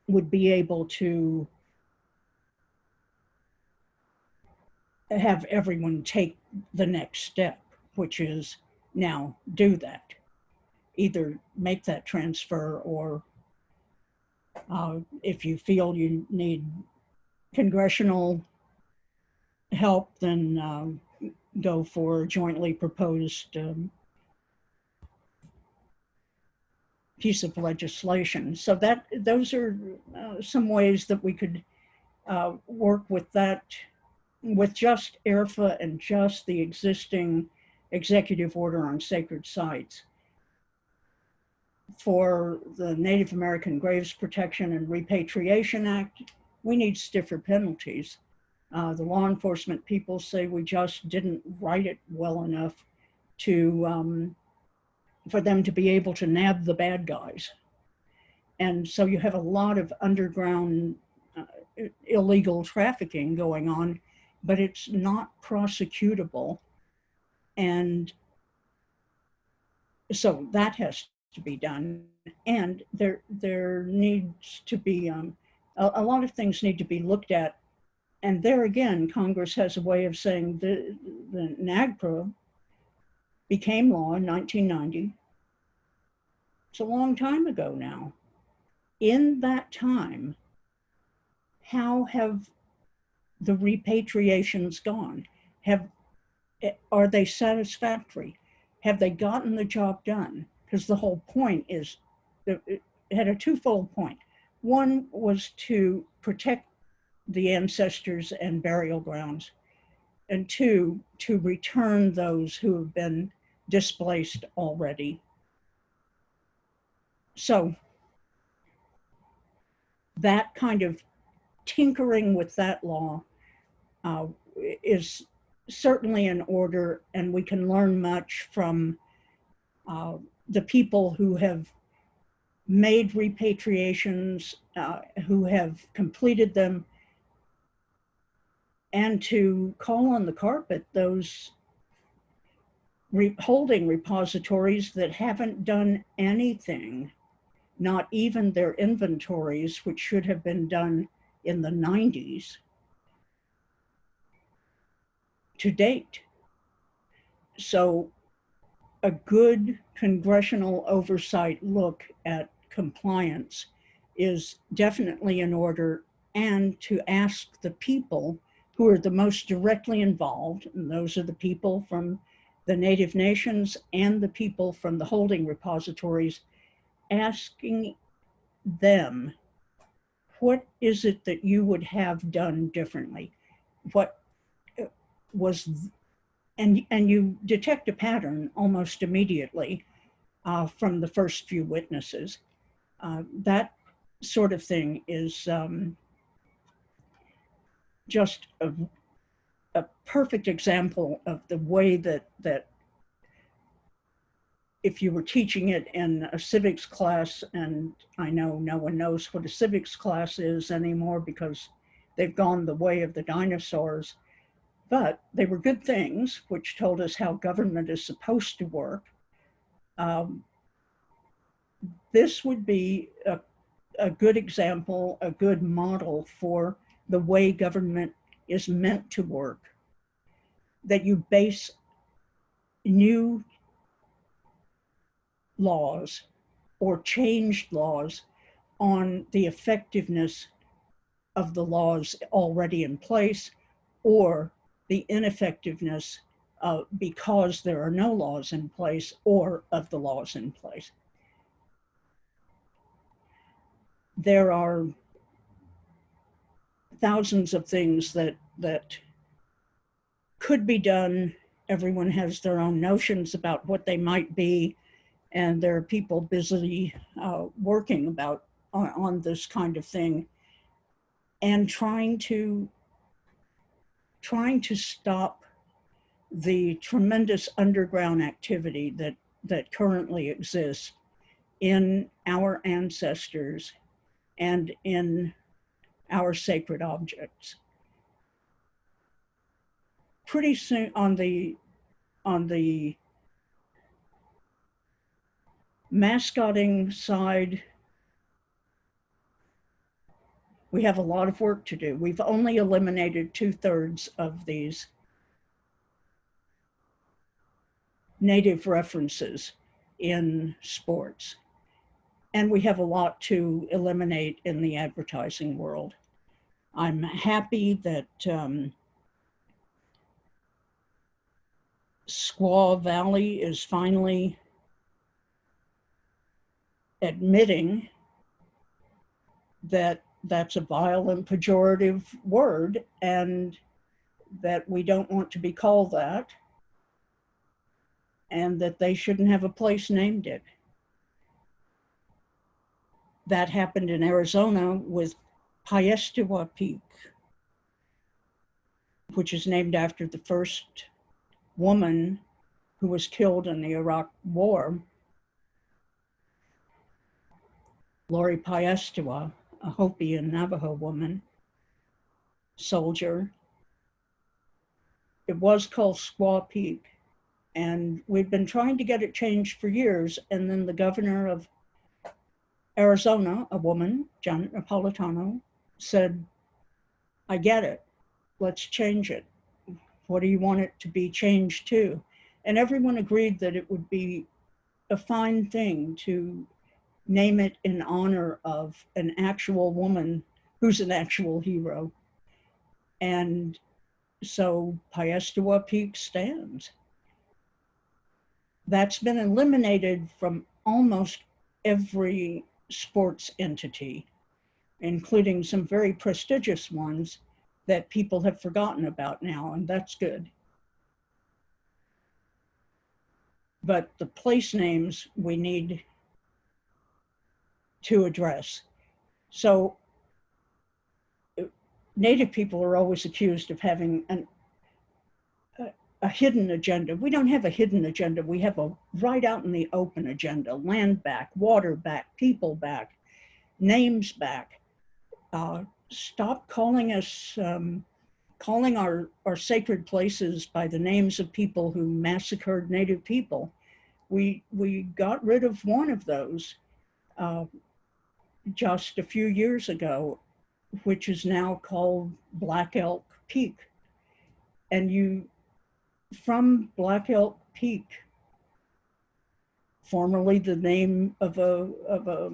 S4: would be able to have everyone take the next step, which is now do that. Either make that transfer or uh, if you feel you need congressional help, then um, go for jointly proposed um, piece of legislation. So that those are uh, some ways that we could uh, work with that, with just IRFA and just the existing executive order on sacred sites. For the Native American Graves Protection and Repatriation Act, we need stiffer penalties. Uh, the law enforcement people say we just didn't write it well enough to um, for them to be able to nab the bad guys. And so you have a lot of underground uh, illegal trafficking going on, but it's not prosecutable. And so that has to be done. And there, there needs to be, um, a, a lot of things need to be looked at and there again, Congress has a way of saying the, the NAGPRA became law in 1990. It's a long time ago now. In that time, how have the repatriations gone? Have, are they satisfactory? Have they gotten the job done? Because the whole point is, it had a twofold point. One was to protect the ancestors and burial grounds. And two, to return those who have been displaced already. So that kind of tinkering with that law uh, is certainly in order and we can learn much from uh, the people who have made repatriations, uh, who have completed them, and to call on the carpet those re holding repositories that haven't done anything, not even their inventories, which should have been done in the 90s to date. So a good congressional oversight look at compliance is definitely in order and to ask the people who are the most directly involved, and those are the people from the Native nations and the people from the holding repositories, asking them, what is it that you would have done differently? What uh, was, and, and you detect a pattern almost immediately. uh, from the first few witnesses. Uh, that sort of thing is um, just a, a perfect example of the way that that if you were teaching it in a civics class, and I know no one knows what a civics class is anymore because they've gone the way of the dinosaurs, but they were good things which told us how government is supposed to work. Um, this would be a, a good example, a good model for the way government is meant to work. That you base new laws or changed laws on the effectiveness of the laws already in place or the ineffectiveness uh, because there are no laws in place or of the laws in place. There are thousands of things that that could be done. Everyone has their own notions about what they might be, and there are people busily uh, working about on, on this kind of thing and trying to trying to stop the tremendous underground activity that that currently exists in our ancestors and in our sacred objects. Pretty soon on the on the mascotting side, we have a lot of work to do. We've only eliminated two thirds of these native references in sports. And we have a lot to eliminate in the advertising world. I'm happy that um, Squaw Valley is finally admitting that that's a vile and pejorative word and that we don't want to be called that and that they shouldn't have a place named it. That happened in Arizona with Piestewa Peak, which is named after the first woman who was killed in the Iraq War Lori Piestewa, a Hopi and Navajo woman, soldier. It was called Squaw Peak, and we've been trying to get it changed for years. And then the governor of Arizona, a woman, Janet Napolitano, said, I get it. Let's change it. What do you want it to be changed to? And everyone agreed that it would be a fine thing to name it in honor of an actual woman who's an actual hero. And so Piestewa Peak stands. That's been eliminated from almost every sports entity, including some very prestigious ones that people have forgotten about now, and that's good. But the place names we need to address. So Native people are always accused of having an, a, a hidden agenda. We don't have a hidden agenda. We have a right out in the open agenda, land back, water back, people back, names back. Uh, stop calling us, um, calling our, our sacred places by the names of people who massacred Native people. We, we got rid of one of those uh, just a few years ago, which is now called Black Elk Peak. And you, from Black Elk Peak, formerly the name of a, of a,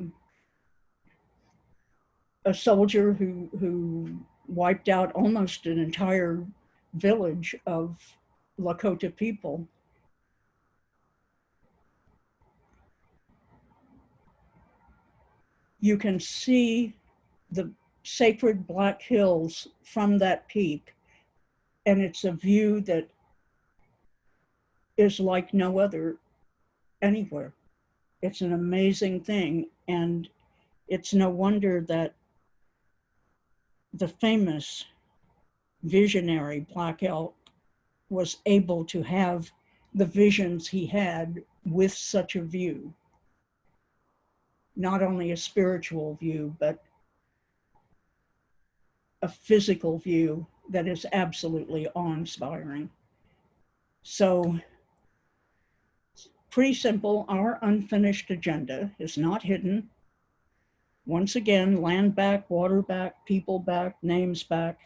S4: a soldier who, who wiped out almost an entire village of Lakota people. You can see the sacred Black Hills from that peak. And it's a view that is like no other anywhere. it's an amazing thing. And it's no wonder that the famous visionary Black Elk was able to have the visions he had with such a view. Not only a spiritual view, but a physical view that is absolutely awe-inspiring. So pretty simple. Our unfinished agenda is not hidden. Once again, land back, water back, people back, names back.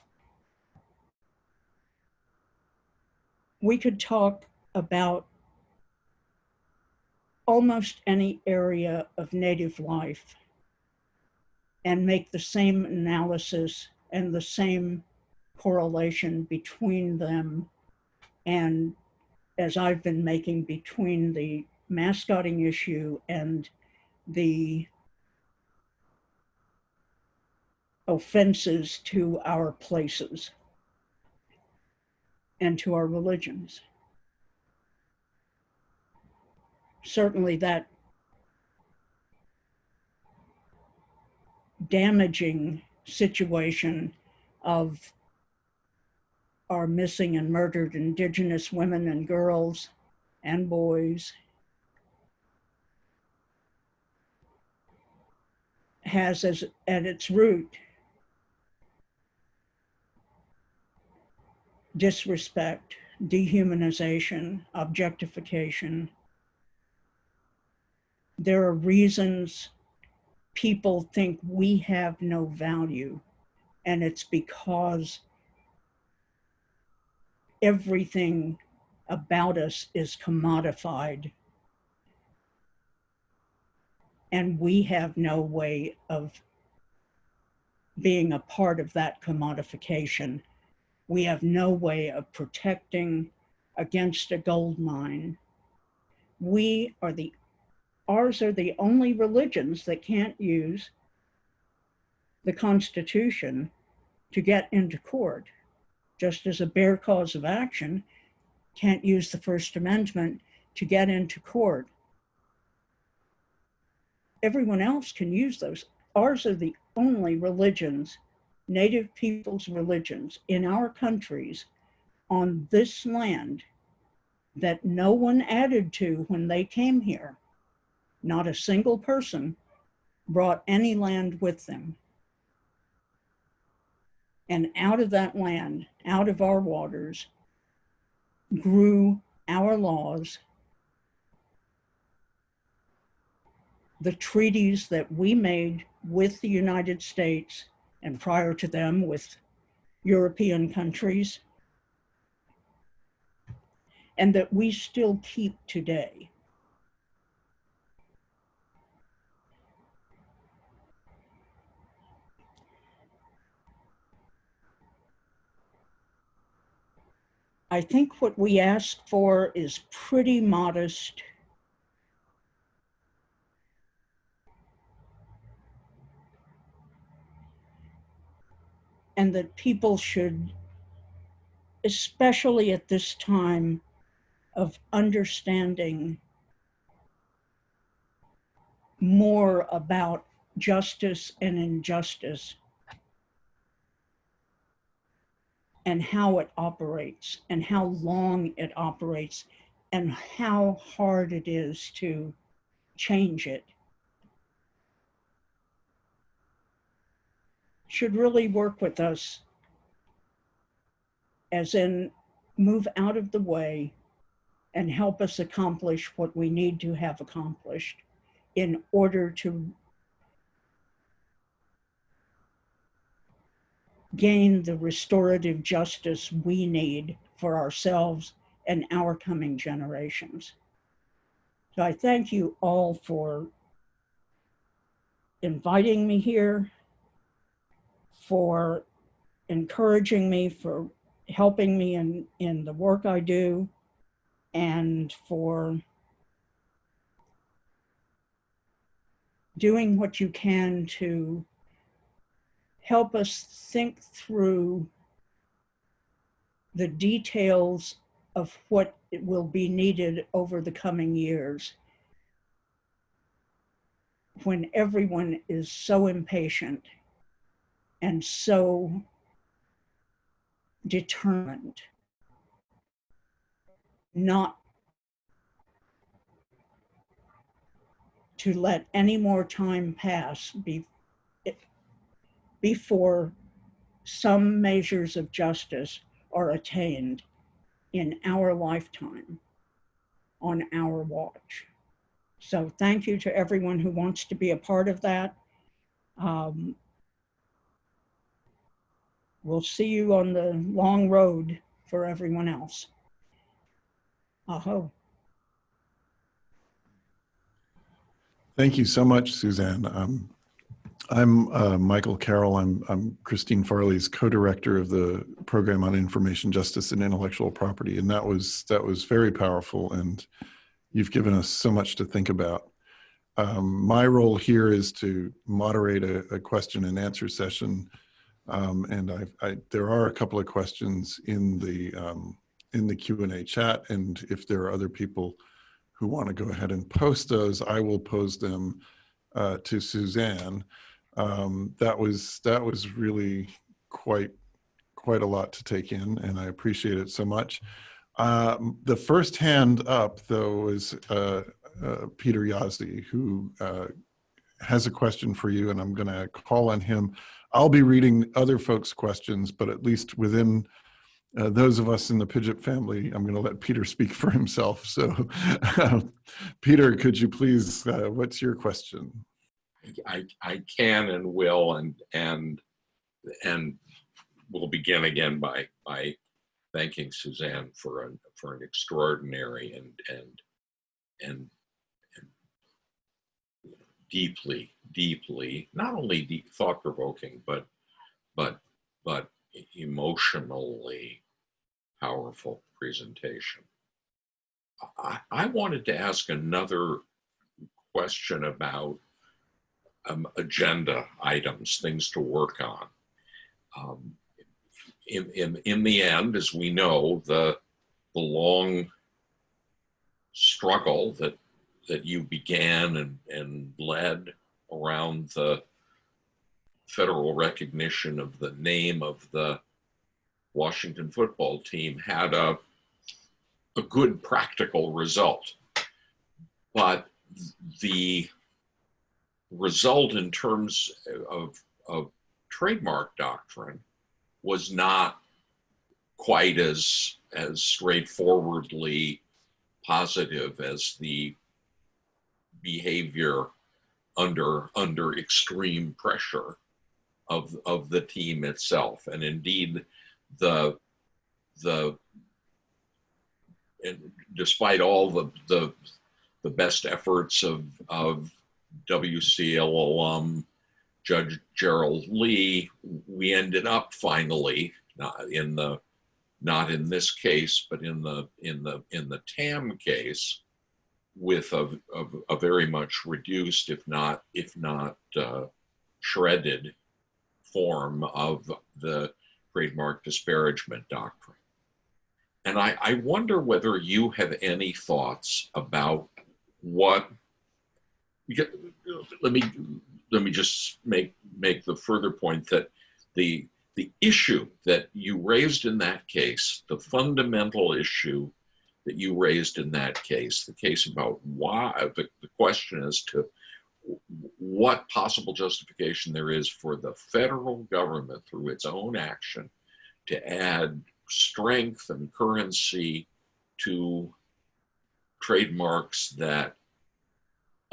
S4: We could talk about almost any area of native life and make the same analysis and the same correlation between them and as I've been making between the mascotting issue and the offenses to our places and to our religions. Certainly that damaging situation of our missing and murdered indigenous women and girls and boys has as at its root disrespect, dehumanization, objectification. There are reasons people think we have no value, and it's because everything about us is commodified. And we have no way of being a part of that commodification. We have no way of protecting against a gold mine. We are the, ours are the only religions that can't use the Constitution to get into court just as a bare cause of action can't use the First Amendment to get into court. Everyone else can use those. Ours are the only religions, native people's religions in our countries on this land that no one added to when they came here. Not a single person brought any land with them. And out of that land, out of our waters, grew our laws, the treaties that we made with the United States and prior to them with European countries, and that we still keep today. I think what we ask for is pretty modest. And that people should, especially at this time of understanding more about justice and injustice, and how it operates and how long it operates and how hard it is to change it. Should really work with us as in move out of the way and help us accomplish what we need to have accomplished in order to gain the restorative justice we need for ourselves and our coming generations. So I thank you all for inviting me here, for encouraging me, for helping me in, in the work I do, and for doing what you can to help us think through the details of what will be needed over the coming years. When everyone is so impatient and so determined not to let any more time pass be, before some measures of justice are attained in our lifetime, on our watch. So thank you to everyone who wants to be a part of that. Um, we'll see you on the long road for everyone else. Aho.
S5: Thank you so much, Suzan. Um, I'm uh, Michael Carroll. I'm, I'm Christine Farley's co-director of the program on information justice and intellectual property, and that was that was very powerful. And you've given us so much to think about. Um, my role here is to moderate a, a question and answer session, um, and I, I, there are a couple of questions in the um, in the Q and A chat, and if there are other people who want to go ahead and post those, I will pose them uh, to Suzan. Um, that was that was really quite quite a lot to take in, and I appreciate it so much. Um, the first hand up, though, is uh, uh, Peter Jaszi, who uh, has a question for you, and I'm going to call on him. I'll be reading other folks' questions, but at least within uh, those of us in the PIJIP family, I'm going to let Peter speak for himself. So, (laughs) Peter, could you please, uh, what's your question?
S3: I, I can and will and and and we'll begin again by by thanking Suzan for an for an extraordinary and and and, and deeply deeply not only deep thought provoking but but but emotionally powerful presentation. I, I wanted to ask another question about um, agenda items, things to work on. Um, in, in, in the end, as we know, the, the long struggle that, that you began and, and led around the federal recognition of the name of the Washington football team had a, a good practical result. But the result in terms of, of trademark doctrine was not quite as, as straightforwardly positive as the behavior under, under extreme pressure of, of the team itself. And indeed, the, the, and despite all the, the, the best efforts of, of WCL alum Judge Gerald Lee, we ended up finally not in the not in this case, but in the in the in the TAM case, with a, a, a very much reduced, if not if not uh, shredded, form of the trademark disparagement doctrine. And I, I wonder whether you have any thoughts about what let me let me just make make the further point that the the issue that you raised in that case, the fundamental issue that you raised in that case, the case about why the, the question as to what possible justification there is for the federal government through its own action to add strength and currency to trademarks that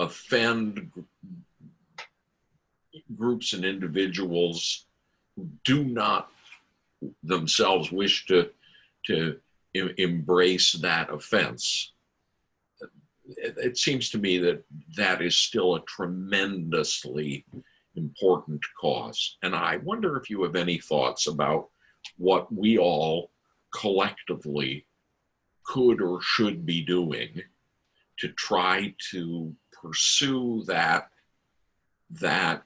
S3: offend groups and individuals who do not themselves wish to to embrace that offense it, it seems to me that that is still a tremendously important cause. And I wonder if you have any thoughts about what we all collectively could or should be doing to try to pursue that that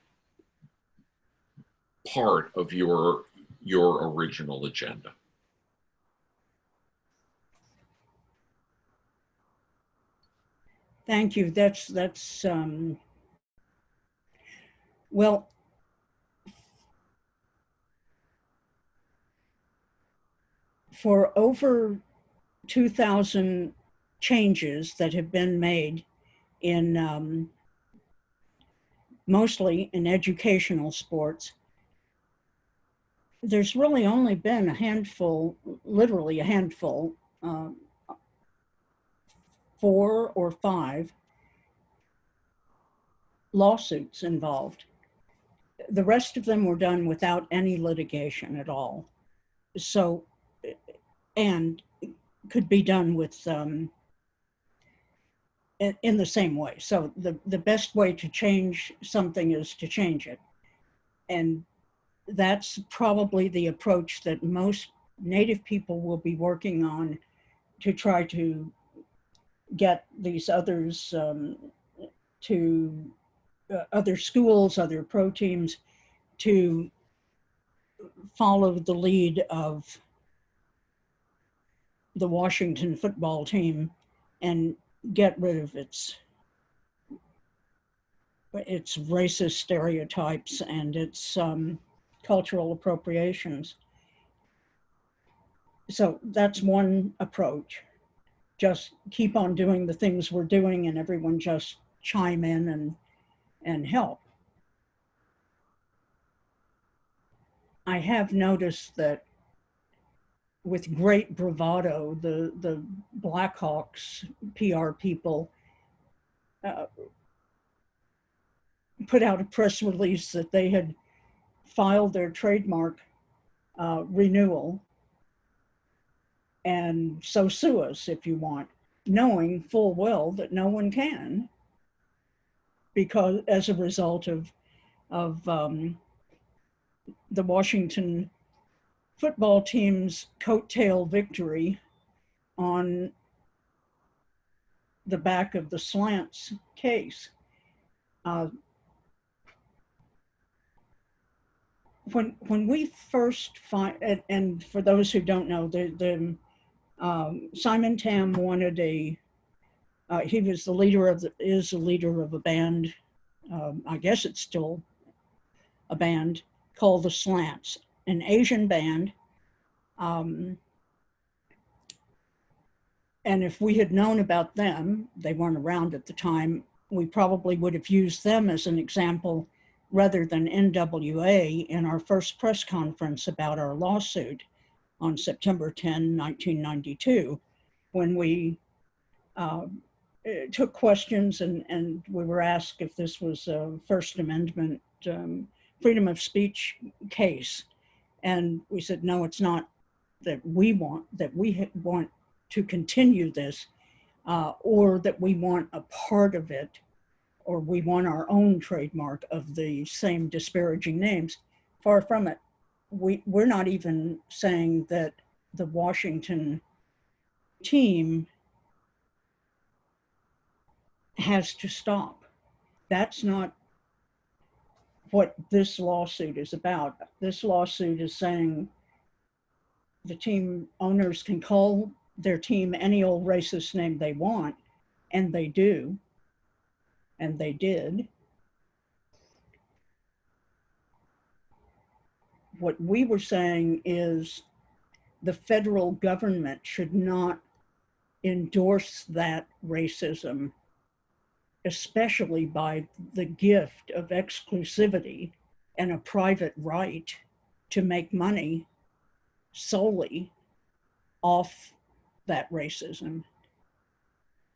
S3: part of your your original agenda.
S4: Thank you. That's, that's, um, Well, for over 2,000 changes that have been made in um, mostly in educational sports, there's really only been a handful, literally a handful, um, four or five lawsuits involved. The rest of them were done without any litigation at all. So, and could be done with, um, in, the same way. So the, the best way to change something is to change it. And that's probably the approach that most Native people will be working on to try to get these others um, to uh, other schools, other pro teams to follow the lead of the Washington football team and get rid of its its racist stereotypes and its um, cultural appropriations. So that's one approach. Just keep on doing the things we're doing and everyone just chime in and, and help. I have noticed that with great bravado, the, the Blackhawks PR people uh, put out a press release that they had filed their trademark uh, renewal. And so sue us if you want, knowing full well that no one can because as a result of, of um, the Washington football team's coattail victory on the back of the slants case. Uh, when when we first find and, and, for those who don't know, the the um, Simon Tam wanted a. Uh, he was the leader of the is the leader of a band. Um, I guess it's still a band called the Slants, an Asian band. Um, and if we had known about them, they weren't around at the time, we probably would have used them as an example rather than NWA in our first press conference about our lawsuit on September 10, 1992, when we uh, took questions and, and we were asked if this was a First Amendment um, freedom of speech case. And we said, no, it's not that we want, that we want to continue this uh, or that we want a part of it or we want our own trademark of the same disparaging names. Far from it. We, we're not even saying that the Washington team has to stop. That's not what this lawsuit is about. This lawsuit is saying the team owners can call their team any old racist name they want, and they do, and they did. What we were saying is the federal government should not endorse that racism especially by the gift of exclusivity and a private right to make money solely off that racism.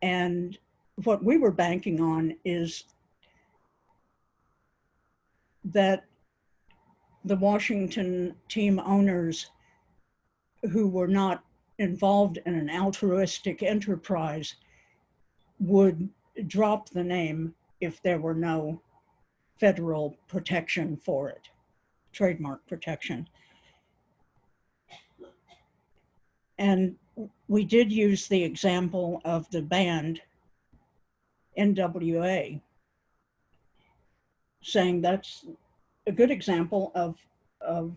S4: And what we were banking on is that the Washington team owners who were not involved in an altruistic enterprise would drop the name if there were no federal protection for it, trademark protection. And we did use the example of the band NWA, saying that's a good example of, of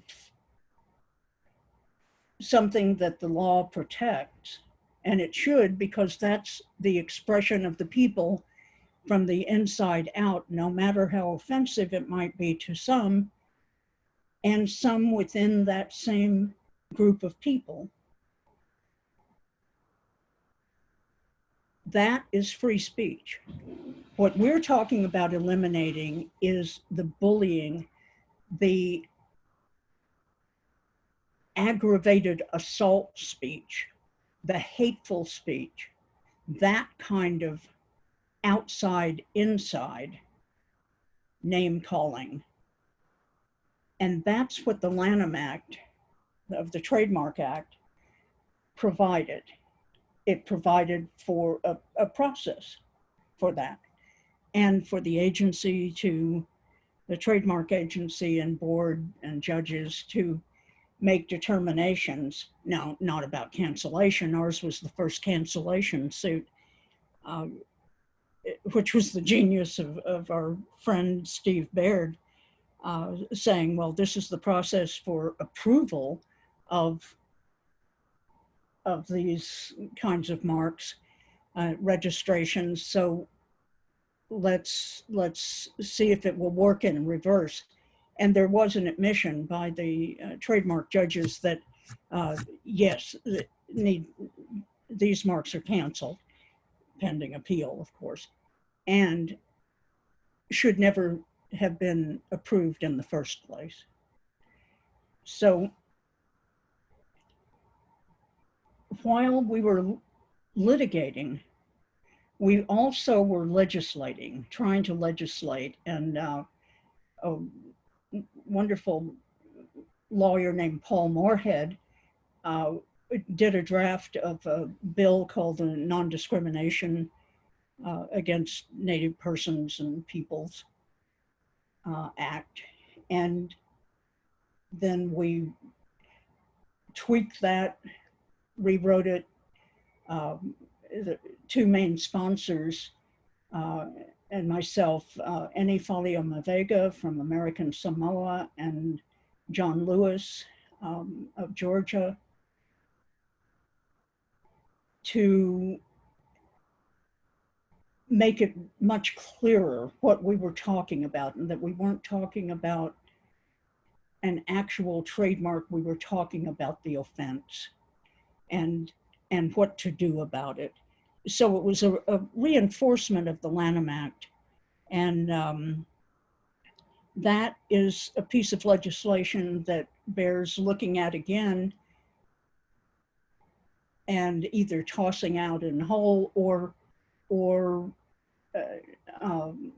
S4: something that the law protects and it should because that's the expression of the people from the inside out, no matter how offensive it might be to some, and some within that same group of people. That is free speech. What we're talking about eliminating is the bullying, the aggravated assault speech, the hateful speech, that kind of outside inside name calling. And that's what the Lanham Act of the Trademark Act provided. It provided for a, a process for that and for the agency to, the trademark agency and board and judges to make determinations. Now, not about cancellation. Ours was the first cancellation suit, uh, which was the genius of, of our friend Steve Baird uh, saying, well, this is the process for approval of, of these kinds of marks, uh, registrations. So let's, let's see if it will work in reverse. And there was an admission by the uh, trademark judges that, uh, yes, th- need, these marks are canceled, pending appeal, of course, and should never have been approved in the first place. So while we were litigating, we also were legislating, trying to legislate, and uh, a wonderful lawyer named Paul Moorhead uh, did a draft of a bill called the Non-Discrimination uh, Against Native Persons and Peoples uh, Act. And then we tweaked that, rewrote it. Um, the two main sponsors uh, and myself, uh, Eni Faleomavaega from American Samoa and John Lewis um, of Georgia to make it much clearer what we were talking about and that we weren't talking about an actual trademark, we were talking about the offense and, and what to do about it. So it was a, a reinforcement of the Lanham Act. And um, that is a piece of legislation that bears looking at again and either tossing out in whole or or uh, um,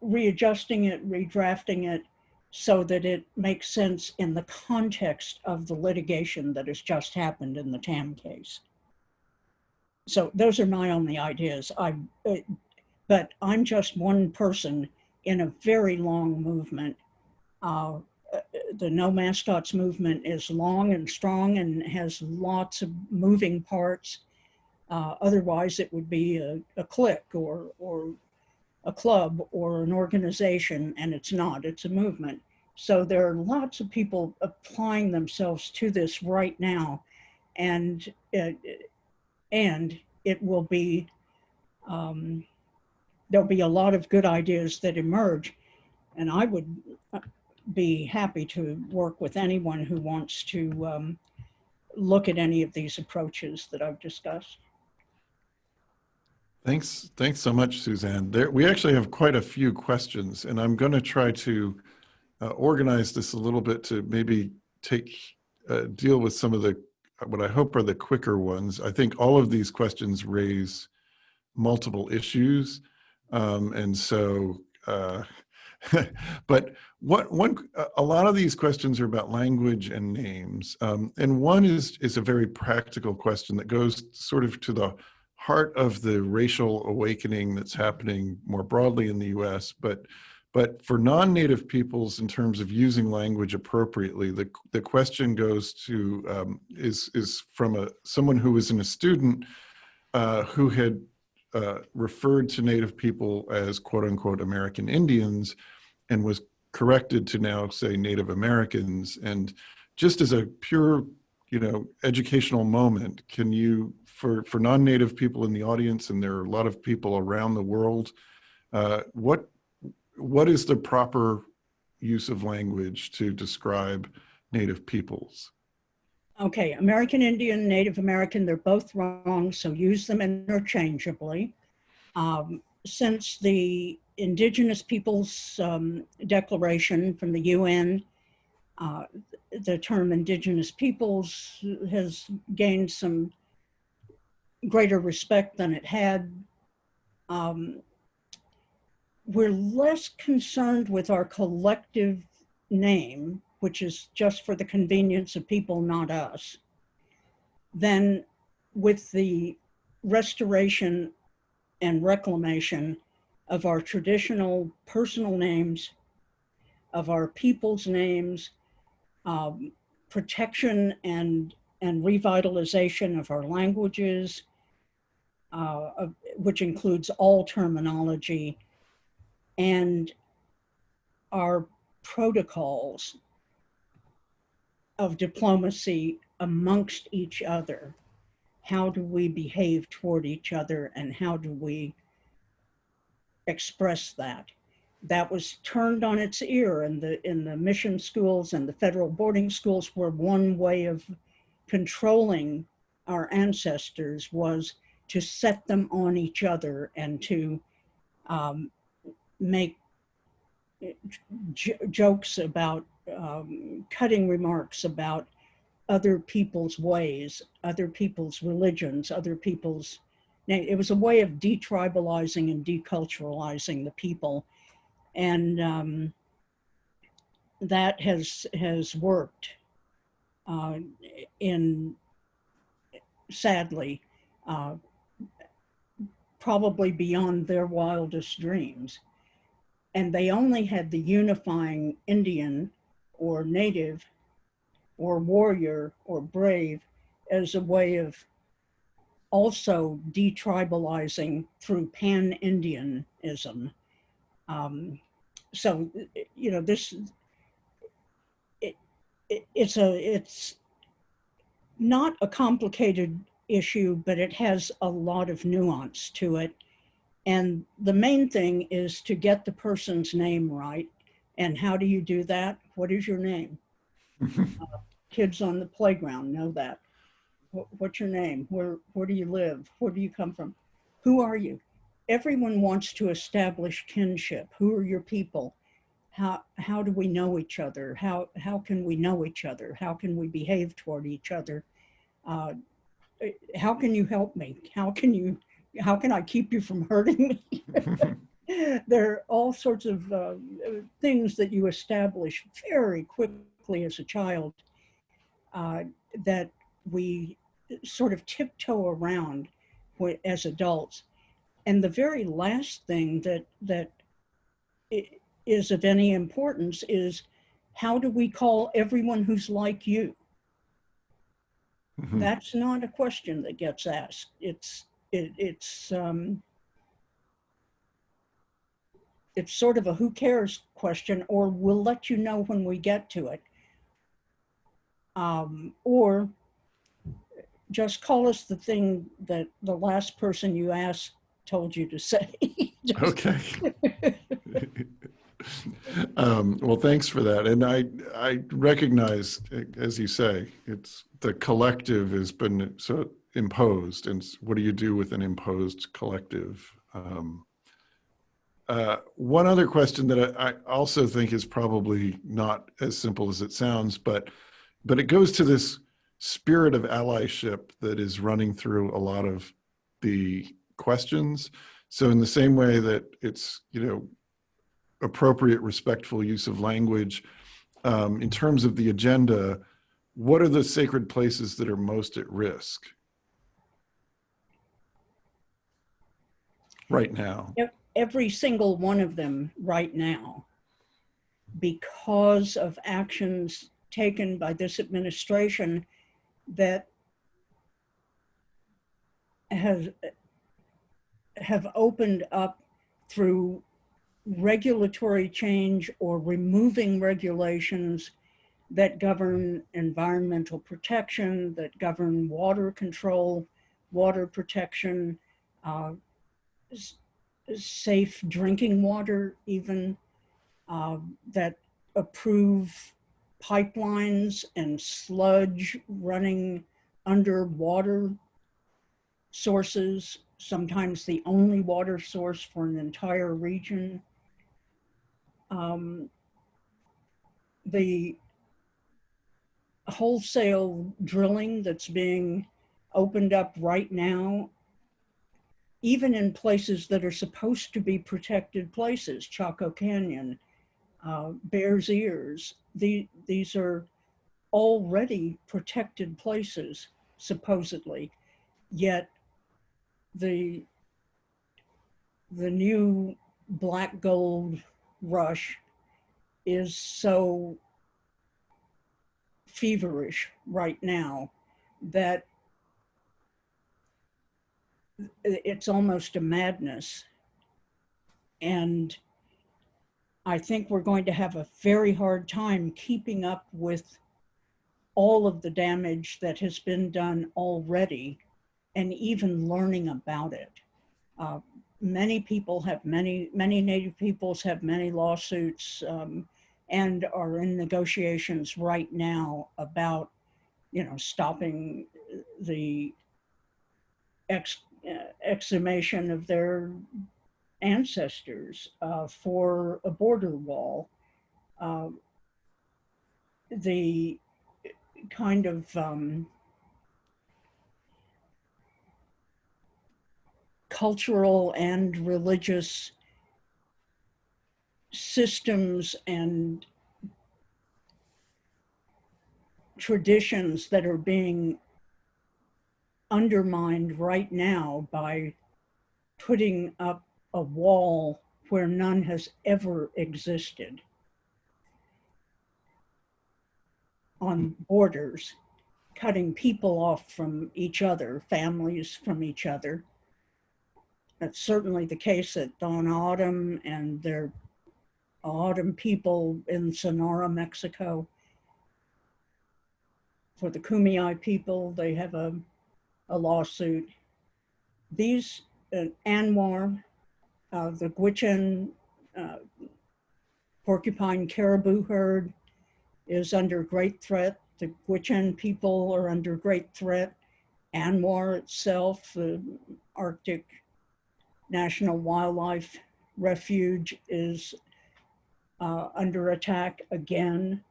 S4: readjusting it, redrafting it so that it makes sense in the context of the litigation that has just happened in the TAM case. So those are my only ideas. I, uh, but I'm just one person in a very long movement. Uh, the No Mascots movement is long and strong and has lots of moving parts. Uh, otherwise, it would be a, a clique or, or a club or an organization, and it's not, it's a movement. So there are lots of people applying themselves to this right now, and it, and it will be, um, there'll be a lot of good ideas that emerge. And I would uh, be happy to work with anyone who wants to um, look at any of these approaches that I've discussed.
S5: Thanks. Thanks so much, Suzan. There, we actually have quite a few questions, and I'm going to try to uh, organize this a little bit to maybe take uh, deal with some of the what I hope are the quicker ones. I think all of these questions raise multiple issues, um, and so. Uh, (laughs) but what one a lot of these questions are about language and names, um, and one is is a very practical question that goes sort of to the heart of the racial awakening that's happening more broadly in the U.S. But but for non-native peoples, in terms of using language appropriately, the the question goes to um, is is from a someone who was in a student uh, who had uh, referred to Native people as quote unquote American Indians, and was corrected to now say Native Americans. And just as a pure you know educational moment, can you for, for non-native people in the audience, and there are a lot of people around the world Uh, what what is the proper use of language to describe Native peoples?
S4: Okay, American Indian, Native American, they're both wrong, so use them interchangeably. Um, since the Indigenous Peoples um, Declaration from the UN, uh, the term Indigenous Peoples has gained some greater respect than it had. Um, we're less concerned with our collective name, which is just for the convenience of people, not us, than with the restoration and reclamation of our traditional personal names, of our people's names, um, protection and, and revitalization of our languages, uh, of- which includes all terminology, and our protocols of diplomacy amongst each other. How do we behave toward each other and how do we express that? That was turned on its ear in the, in the mission schools and the federal boarding schools where one way of controlling our ancestors was to set them on each other and to um, make jokes about um, cutting remarks about other people's ways, other people's religions, other people's. It was a way of detribalizing and deculturalizing the people, and um, that has has worked. Uh, in sadly, uh, probably beyond their wildest dreams and they only had the unifying Indian or native or warrior or brave as a way of also detribalizing through pan-Indianism. Um, so, you know, this, it, it, it's a, it's not a complicated issue, but it has a lot of nuance to it. And the main thing is to get the person's name right. And how do you do that? What is your name? (laughs) Kids on the playground know that. Wh- What's your name? Where, where do you live? Where do you come from? Who are you? Everyone wants to establish kinship. Who are your people? How, how do we know each other? How, how can we know each other? How can we behave toward each other? Uh, eh, how can you help me? How can you how can I keep you from hurting me? (laughs) there are all sorts of uh, things that you establish very quickly as a child uh, that we sort of tiptoe around as adults. And the very last thing that that is of any importance is how do we call everyone who's like you?
S5: Mhm.
S4: That's not a question that gets asked. It's it, it's um, it's sort of a who cares question, or we'll let you know when we get to it, um, or just call us the thing that the last person you asked told you to say. (laughs)
S5: Okay. (laughs) um, well, thanks for that. And I, I recognize, as you say, it's the collective has been so imposed. And what do you do with an imposed collective? Um, uh, one other question that I, I also think is probably not as simple as it sounds, but but it goes to this spirit of allyship that is running through a lot of the questions. So in the same way that it's, you know, appropriate, respectful use of language, um, in terms of the agenda, what are the sacred places that are most at risk right now?
S4: every single one of them right now because of actions taken by this administration that has have opened up through regulatory change or removing regulations that govern environmental protection, that govern water control, water protection, uh, safe drinking water even, uh, that approve pipelines and sludge running underwater sources, sometimes the only water source for an entire region. Um, the wholesale drilling that's being opened up right now, even in places that are supposed to be protected places, Chaco Canyon, uh, Bears Ears, the, these are already protected places, supposedly, yet the, the new black gold rush is so feverish right now that it's almost a madness. And I think we're going to have a very hard time keeping up with all of the damage that has been done already and even learning about it. Uh, many people have many, many Native peoples have many lawsuits um, and are in negotiations right now about, you know, stopping the ex, exhumation of their ancestors uh, for a border wall. Uh, the kind of um, cultural and religious systems and traditions that are being undermined right now by putting up a wall where none has ever existed on borders, cutting people off from each other, families from each other. That's certainly the case at Tohono O'odham and their O'odham people in Sonora, Mexico. For the Kumeyaay people, they have a, a lawsuit. These, uh, ANWR, uh, the Gwich'in uh, porcupine caribou herd is under great threat. The Gwich'in people are under great threat. ANWR itself, the Arctic National Wildlife Refuge is uh, under attack again,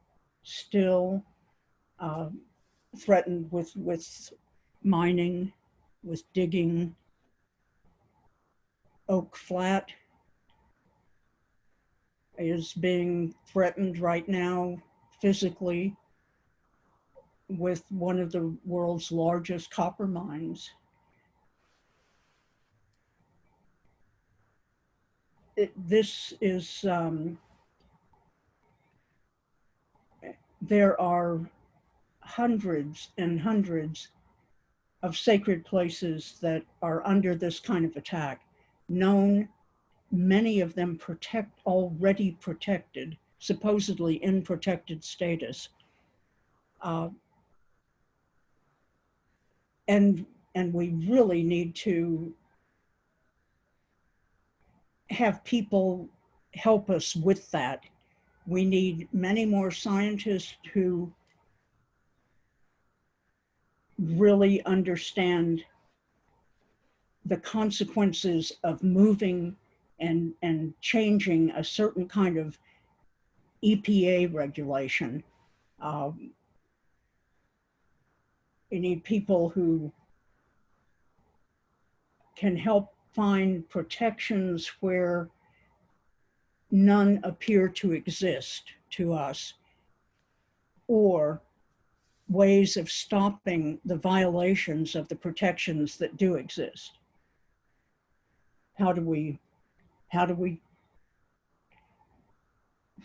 S4: still uh, threatened with, with mining, with digging. Oak Flat is being threatened right now physically with one of the world's largest copper mines. It, this is, um, there are hundreds and hundreds of sacred places that are under this kind of attack, known, many of them protect, already protected, supposedly in protected status. Uh, and, and we really need to have people help us with that. We need many more scientists who really understand the consequences of moving and, and changing a certain kind of EPA regulation. Um, you need people who can help find protections where none appear to exist to us or ways of stopping the violations of the protections that do exist. How do we, how do we,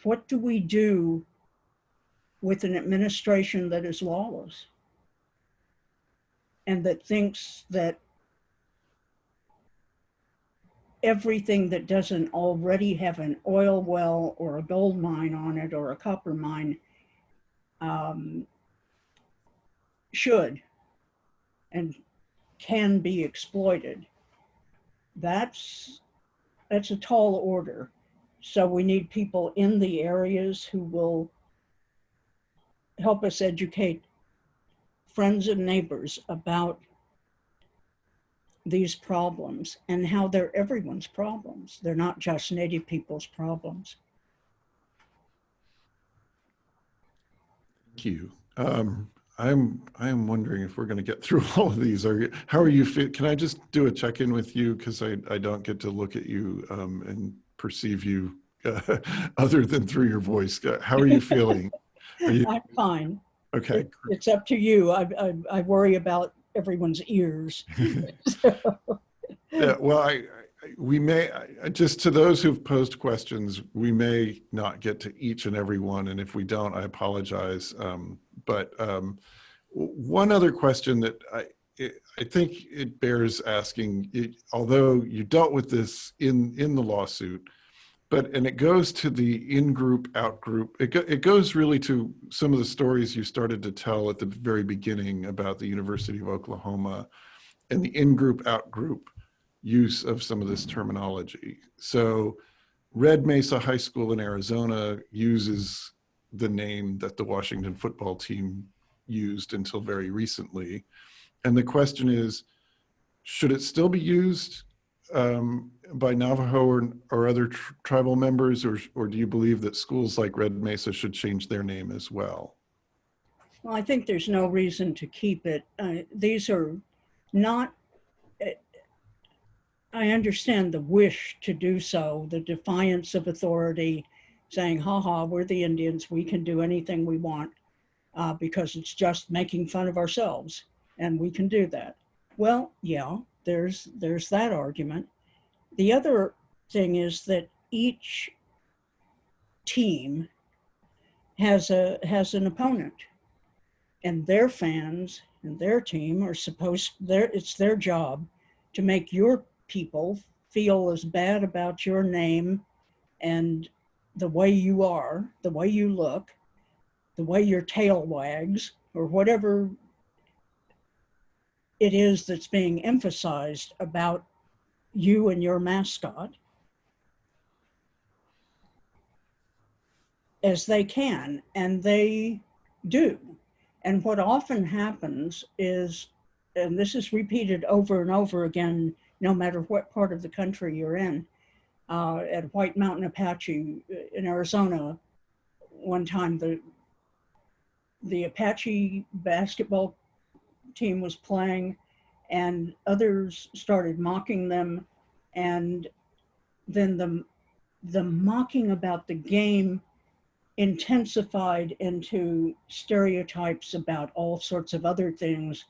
S4: what do we do with an administration that is lawless? And that thinks that everything that doesn't already have an oil well or a gold mine on it or a copper mine um, should and can be exploited. That's that's a tall order. So we need people in the areas who will help us educate friends and neighbors about these problems and how they're everyone's problems. They're not just Native people's problems.
S5: Thank you. Um, I'm I'm wondering if we're going to get through (laughs) all of these. Are you, how are you? Can I just do a check in with you because I I don't get to look at you um, and perceive you uh, (laughs) other than through your voice. Uh, How are you feeling? (laughs) Are you,
S4: I'm fine.
S5: okay.
S4: It- It's up to you. I, I, I worry about everyone's ears.
S5: Yeah, well, I, I- we may, just to those who've posed questions, we may not get to each and every one, and if we don't, I apologize. Um, But um, one other question that I, I think it bears asking, it- although you dealt with this in, in the lawsuit, but, and it goes to the in-group, out-group, it, go- it goes really to some of the stories you started to tell at the very beginning about the University of Oklahoma and the in-group, out-group use of some of this terminology. So Red Mesa High School in Arizona uses the name that the Washington football team used until very recently. And the question is, should it still be used um, by Navajo or, or other tr- tribal members, or, or do you believe that schools like Red Mesa should change their name as well?
S4: Well, I think there's no reason to keep it. Uh, these are not, uh, I understand the wish to do so, the defiance of authority, saying, ha ha, we're the Indians, we can do anything we want uh, because it's just making fun of ourselves and we can do that. Well, yeah, there's, there's that argument. The other thing is that each team has a, has an opponent and their fans and their team are supposed it's their job to make your people feel as bad about your name and the way you are the way you look the way your tail wags or whatever it is that's being emphasized about you and your mascot as they can and they do. And what often happens is, and this is repeated over and over again, no matter what part of the country you're in, uh, at White Mountain Apache uh, in Arizona, one time the the Apache basketball team was playing, and others started mocking them, and then the the mocking about the game intensified into stereotypes about all sorts of other things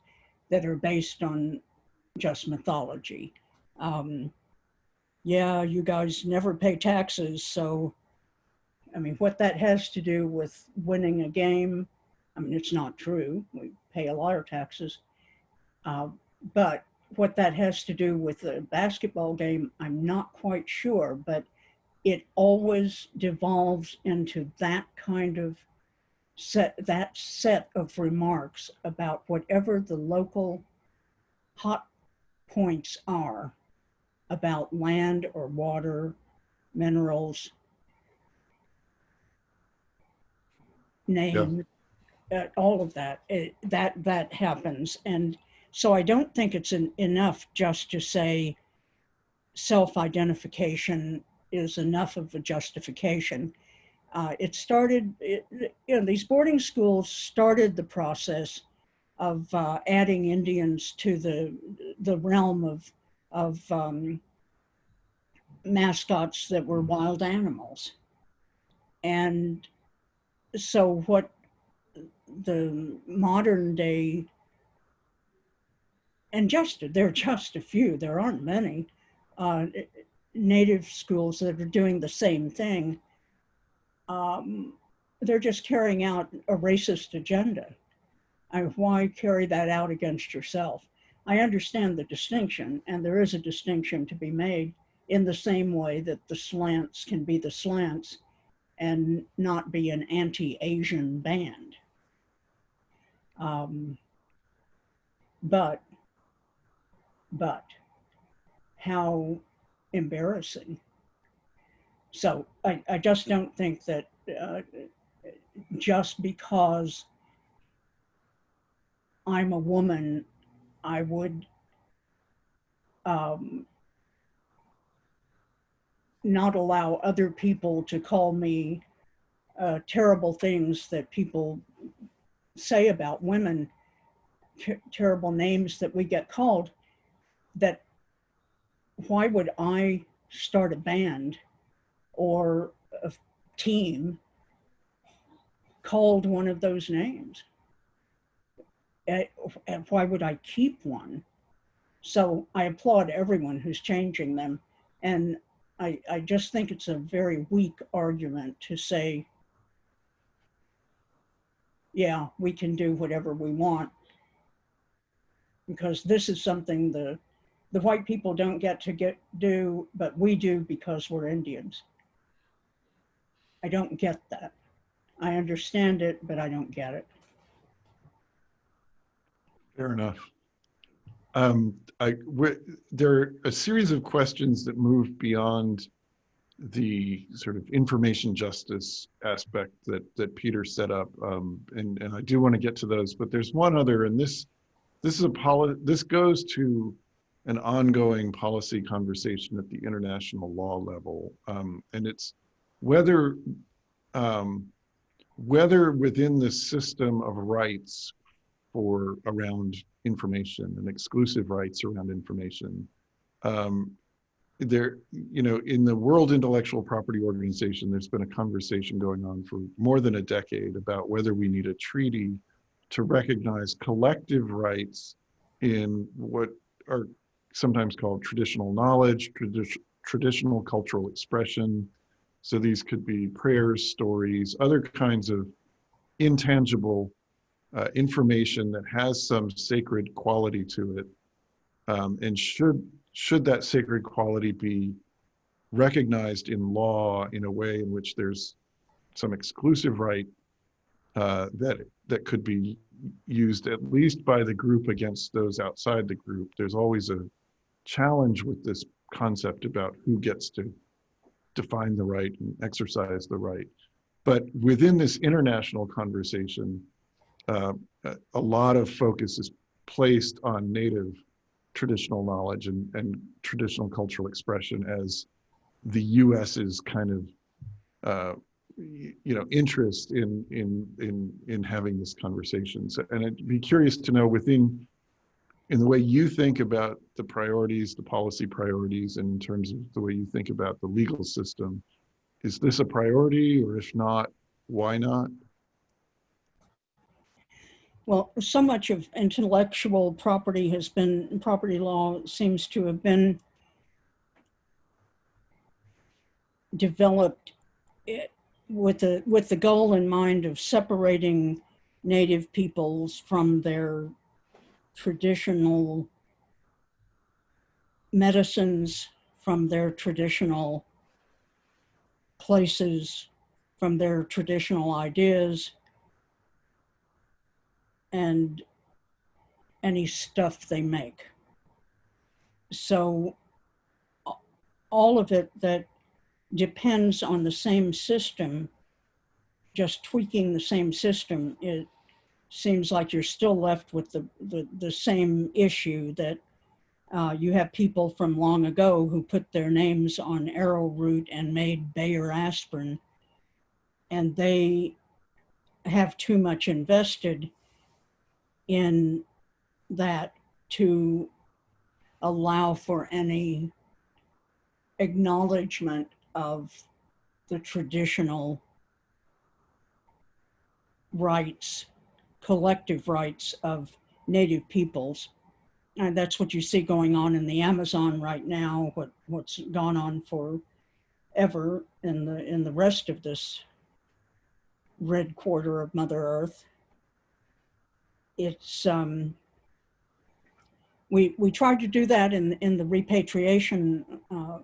S4: that are based on just mythology. Um, yeah, you guys never pay taxes, so I mean, what that has to do with winning a game, I mean, it's not true. We pay a lot of taxes. Uh, but what that has to do with the basketball game, I'm not quite sure, but it always devolves into that kind of set that set of remarks about whatever the local hot points are about land or water minerals name uh, all of that it, that that happens and so i don't think it's an, enough just to say self-identification is enough of a justification. Uh, it started, it, you know, these boarding schools started the process of uh, adding Indians to the the realm of of um, mascots that were wild animals, and so what the modern day and just there are just a few, there aren't many. Uh, native schools that are doing the same thing, um, they're just carrying out a racist agenda. I, why carry that out against yourself? I understand the distinction, and there is a distinction to be made in the same way that the slants can be the slants and not be an anti-Asian band. Um, but, but how embarrassing So I, I just don't think that uh, just because I'm a woman, I would um, not allow other people to call me uh, terrible things that people say about women, ter- terrible names that we get called, that why would I start a band or a team called one of those names? Eh, And why would I keep one? So I applaud everyone who's changing them. And I, I just think it's a very weak argument to say, yeah, we can do whatever we want. Because this is something the, the white people don't get to get do, but we do because we're Indians. I don't get that. I understand it, but I don't get it.
S5: Fair enough. Um, I, there are a series of questions that move beyond the sort of information justice aspect that, that Peter set up. Um, and, and I do want to get to those, but there's one other, and this, this is a poli, this goes to an ongoing policy conversation at the international law level. Um, and it's whether, um, whether within the system of rights for around information and exclusive rights around information. Um, there, you know, in the World Intellectual Property Organization, there's been a conversation going on for more than a decade about whether we need a treaty to recognize collective rights in what are sometimes called traditional knowledge, tradi- traditional cultural expression. So these could be prayers, stories, other kinds of intangible uh, information that has some sacred quality to it um, and should should that sacred quality be recognized in law in a way in which there's some exclusive right uh, that that could be used at least by the group against those outside the group? There's always a challenge with this concept about who gets to define the right and exercise the right. But within this international conversation uh, a- lot of focus is placed on native traditional knowledge and, and traditional cultural expression as the US's kind of uh, you know interest in in in in having this conversation. So, and I'd be curious to know within in the way you think about the priorities, the policy priorities, and in terms of the way you think about the legal system, is this a priority, or if not, why not?
S4: Well, so much of intellectual property has been, property law seems to have been developed it- with the, with the goal in mind of separating native peoples from their traditional medicines, from their traditional places, from their traditional ideas, and any stuff they make. So all of it that depends on the same system, just tweaking the same system, it seems like you're still left with the, the, the same issue that uh, you have people from long ago who put their names on arrowroot and made Bayer aspirin, and they have too much invested in that to allow for any acknowledgement of the traditional rights, collective rights of native peoples. And that's what you see going on in the Amazon right now, what, what's gone on forever in the, in the rest of this red quarter of Mother Earth it's um, we we tried to do that in in the repatriation uh,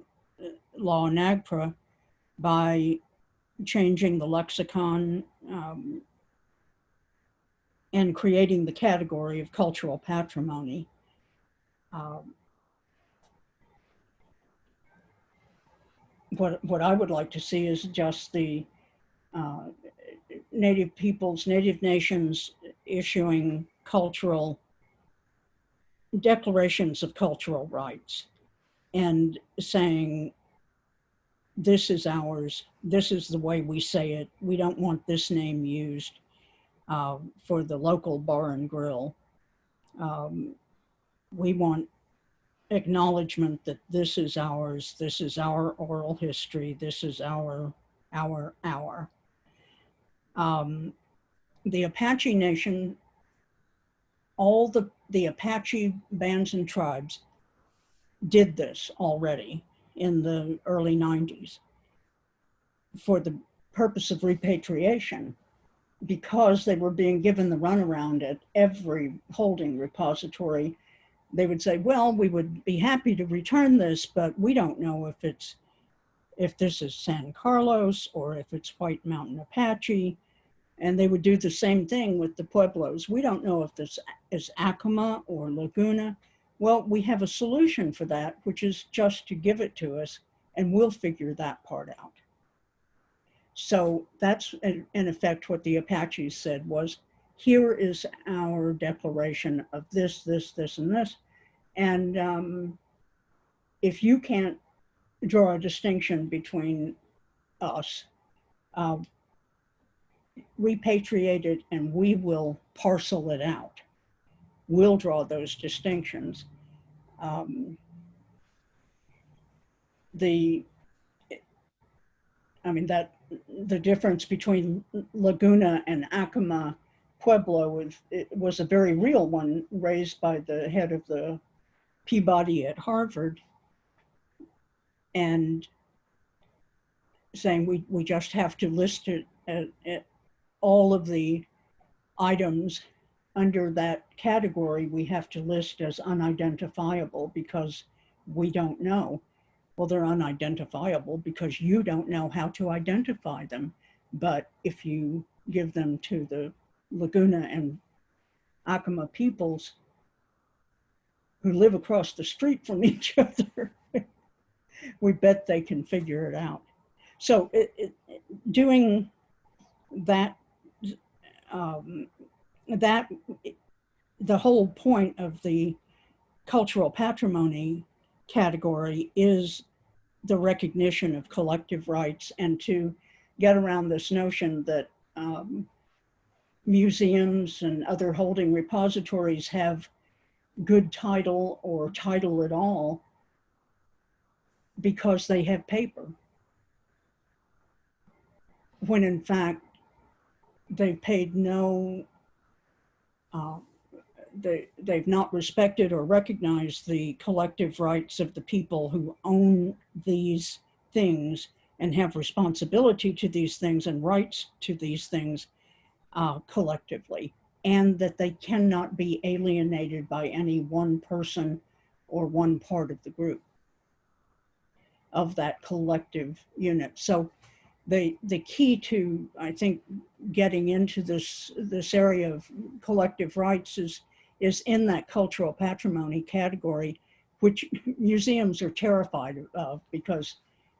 S4: law NAGPRA by changing the lexicon um, and creating the category of cultural patrimony. Um, what, what I would like to see is just the uh, native peoples, native nations issuing cultural declarations of cultural rights and saying, this is ours, this is the way we say it, we don't want this name used uh, for the local bar and grill. Um, we want acknowledgement that this is ours, this is our oral history, this is our, our, our. Um, the Apache Nation, all the, the Apache bands and tribes did this already in the early 90s for the purpose of repatriation because they were being given the runaround at every holding repository they would say, well, we would be happy to return this, but we don't know if it's, if this is San Carlos or if it's White Mountain Apache. And they would do the same thing with the Pueblos. We don't know if this is Acoma or Laguna. Well, we have a solution for that, which is just to give it to us and we'll figure that part out. So that's in effect what the Apaches said was, here is our declaration of this, this, this, and this. And um, if you can't draw a distinction between us, uh, repatriate it and we will parcel it out. We'll draw those distinctions. Um, the, I mean, that the difference between Laguna and Acoma Pueblo was, it was a very real one raised by the head of the Peabody at Harvard and saying we, we just have to list it at all of the items under that category we have to list as unidentifiable because we don't know. Well, they're unidentifiable because you don't know how to identify them. But if you give them to the Laguna and Acoma peoples who live across the street from (laughs) each other, we bet they can figure it out. So it, it, doing that, um, that, the whole point of the cultural patrimony category is the recognition of collective rights and to get around this notion that um, museums and other holding repositories have good title or title at all because they have paper. When in fact, they paid no, uh, they, they've not respected or recognized the collective rights of the people who own these things and have responsibility to these things and rights to these things uh, collectively, and that they cannot be alienated by any one person or one part of the group of that collective unit. So the, the key to, I think, getting into this, this area of collective rights is, is in that cultural patrimony category, which museums are terrified of because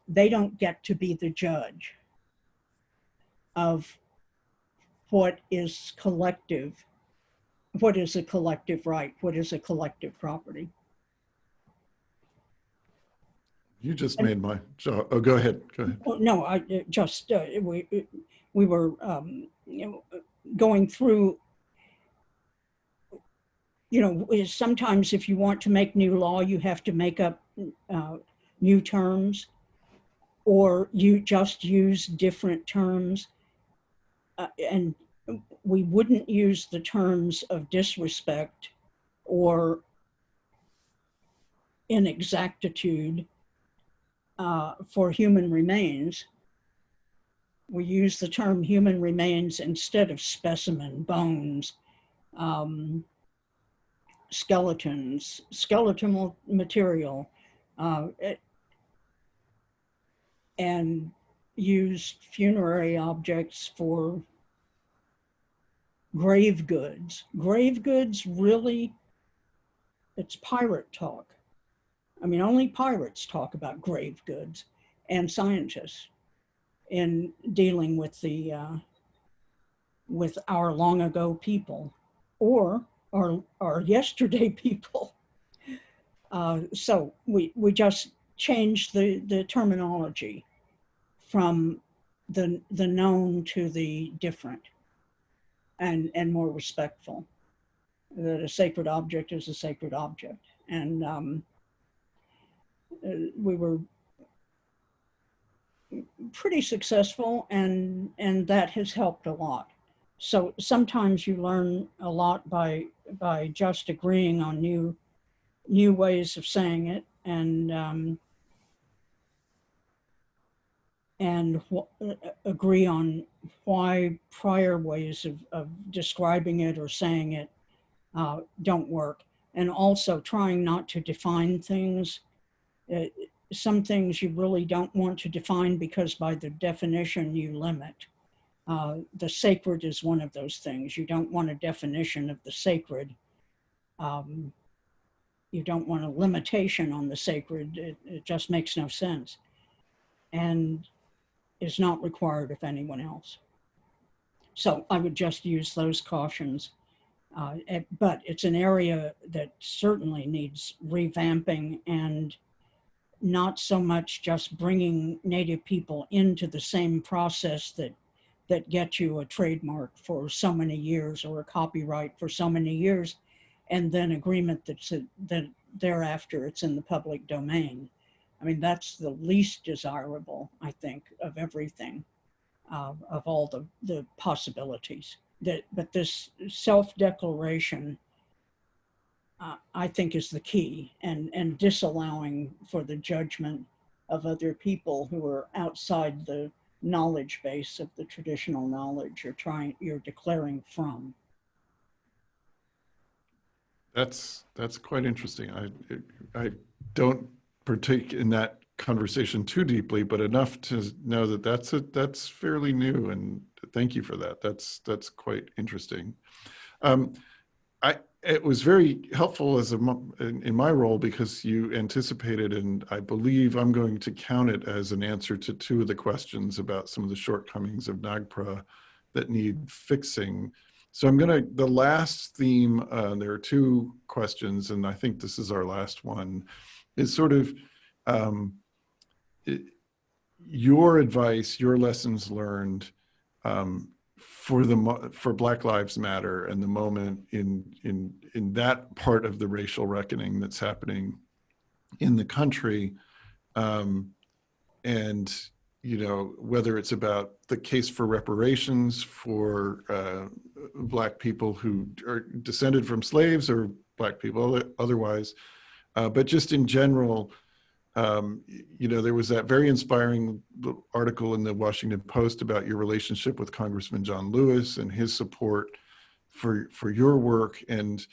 S4: they don't get to be the judge of what is collective, what is a collective right, what is a collective property.
S5: You just made my, jo- oh, go ahead, go ahead.
S4: Oh, No, I uh, just, uh, we, we were, um, you know, going through, you know, sometimes if you want to make new law, you have to make up uh, new terms or you just use different terms. Uh, and we wouldn't use the terms of disrespect or inexactitude uh, for human remains. We use the term human remains instead of specimen, bones, um, skeletons, skeletal material, uh, it- and use funerary objects for grave goods. Grave goods really, it's pirate talk. I mean, only pirates talk about grave goods. and scientists in dealing with the uh, with our long ago people or our, our (laughs) yesterday people. Uh, so we, we just changed the, the terminology from the, the known to the different and, and more respectful. That a sacred object is a sacred object. And um, we were pretty successful and, and that has helped a lot. So sometimes you learn a lot by, by just agreeing on new, new ways of saying it and, um, and uh, agree on why prior ways of, of describing it or saying it uh, don't work. And also trying not to define things. Uh, some things you really don't want to define because by the definition you limit. Uh, the sacred is one of those things. You don't want a definition of the sacred. Um, you don't want a limitation on the sacred. It, it just makes no sense. And is not required of anyone else. So I would just use those cautions. Uh, but it's an area that certainly needs revamping and not so much just bringing Native people into the same process that that gets you a trademark for so many years or a copyright for so many years, and then agreement that's a, that thereafter it's in the public domain. I mean, that's the least desirable, I think, of everything, uh, of all the, the possibilities. That, but this self-declaration, uh, I think, is the key, and and disallowing for the judgment of other people who are outside the knowledge base of the traditional knowledge you're trying you're declaring from.
S5: That's that's quite interesting. I I don't partake in that conversation too deeply, but enough to know that that's a that's fairly new. And thank you for that. That's that's quite interesting. Um, it was very helpful as a in, in my role because you anticipated, and I believe I'm going to count it as an answer to two of the questions about some of the shortcomings of NAGPRA that need fixing. So I'm gonna, the last theme, uh, there are two questions, and I think this is our last one, is sort of um, it- your advice, your lessons learned um, for the for Black Lives Matter and the moment in in in that part of the racial reckoning that's happening in the country, um, and you know whether it's about the case for reparations for uh, black people who are descended from slaves or black people otherwise, uh, but just in general, um, you know, there was that very inspiring article in the Washington Post about your relationship with Congressman John Lewis and his support for for your work, and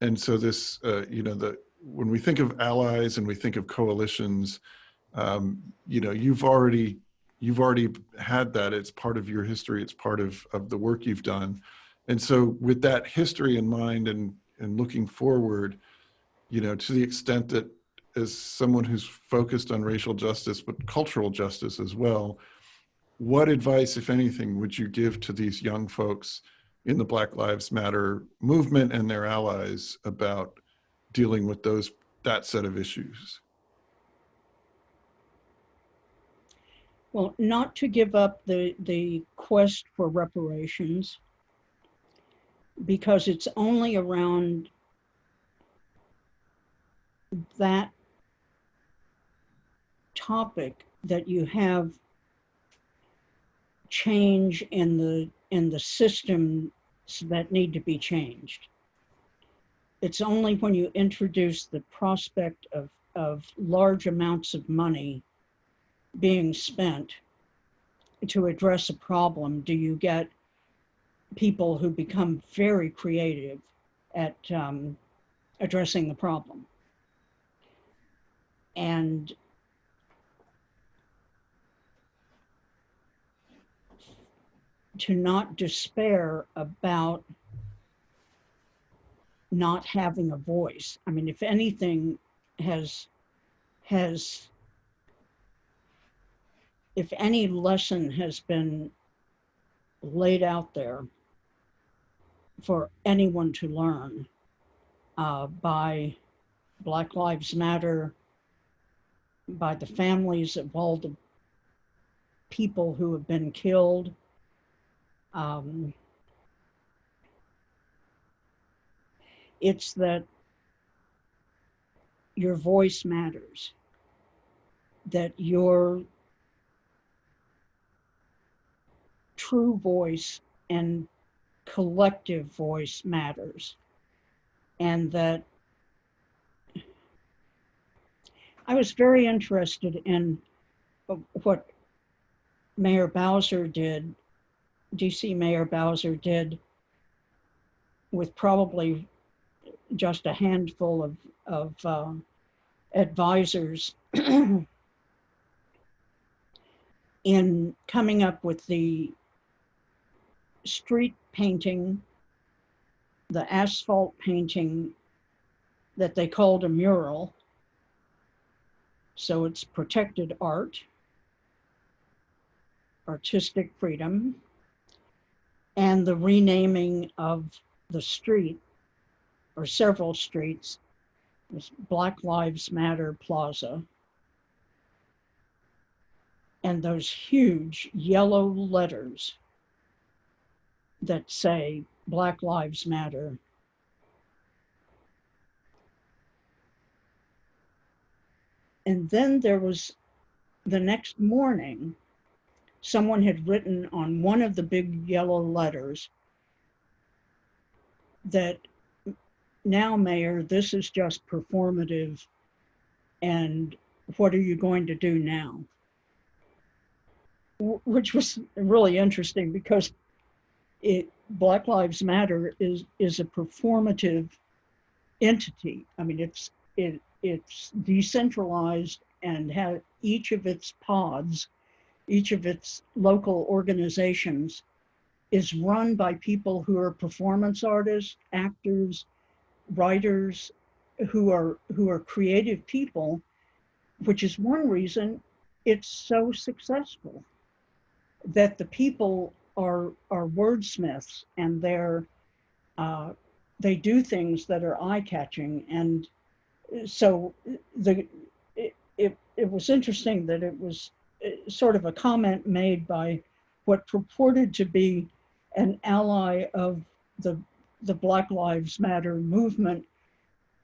S5: and so this, uh, you know, the when we think of allies and we think of coalitions, um, you know, you've already you've already had that. It's part of your history. It's part of of the work you've done, and so with that history in mind and and looking forward, you know, to the extent that as someone who's focused on racial justice but cultural justice as well, what advice, if anything, would you give to these young folks in the Black Lives Matter movement and their allies about dealing with those that set of issues?
S4: Well, not to give up the, the quest for reparations because it's only around that topic that you have change in the in the systems that need to be changed. It's only when you introduce the prospect of, of large amounts of money being spent to address a problem do you get people who become very creative at um, addressing the problem. And to not despair about not having a voice. I mean, if anything has has if any lesson has been laid out there for anyone to learn uh, by Black Lives Matter, by the families of all the people who have been killed. Um, it's that your voice matters, that your true voice and collective voice matters, and that I was very interested in what Mayor Bowser did, DC Mayor Bowser did with probably just a handful of, of uh, advisors (clears throat) in coming up with the street painting, the asphalt painting that they called a mural. So it's protected art, artistic freedom, and the renaming of the street or several streets was Black Lives Matter Plaza. And those huge yellow letters that say Black Lives Matter. And then there was the next morning, someone had written on one of the big yellow letters that now, Mayor, this is just performative. And what are you going to do now? Wh- Which was really interesting because it Black Lives Matter is is a performative entity. I mean, it's it it's decentralized and have each of its pods, each of its local organizations is run by people who are performance artists, actors, writers who are who are creative people, which is one reason it's so successful. That the people are are wordsmiths and they're uh, they do things that are eye catching and so the it, it, it was interesting that it was sort of a comment made by what purported to be an ally of the the Black Lives Matter movement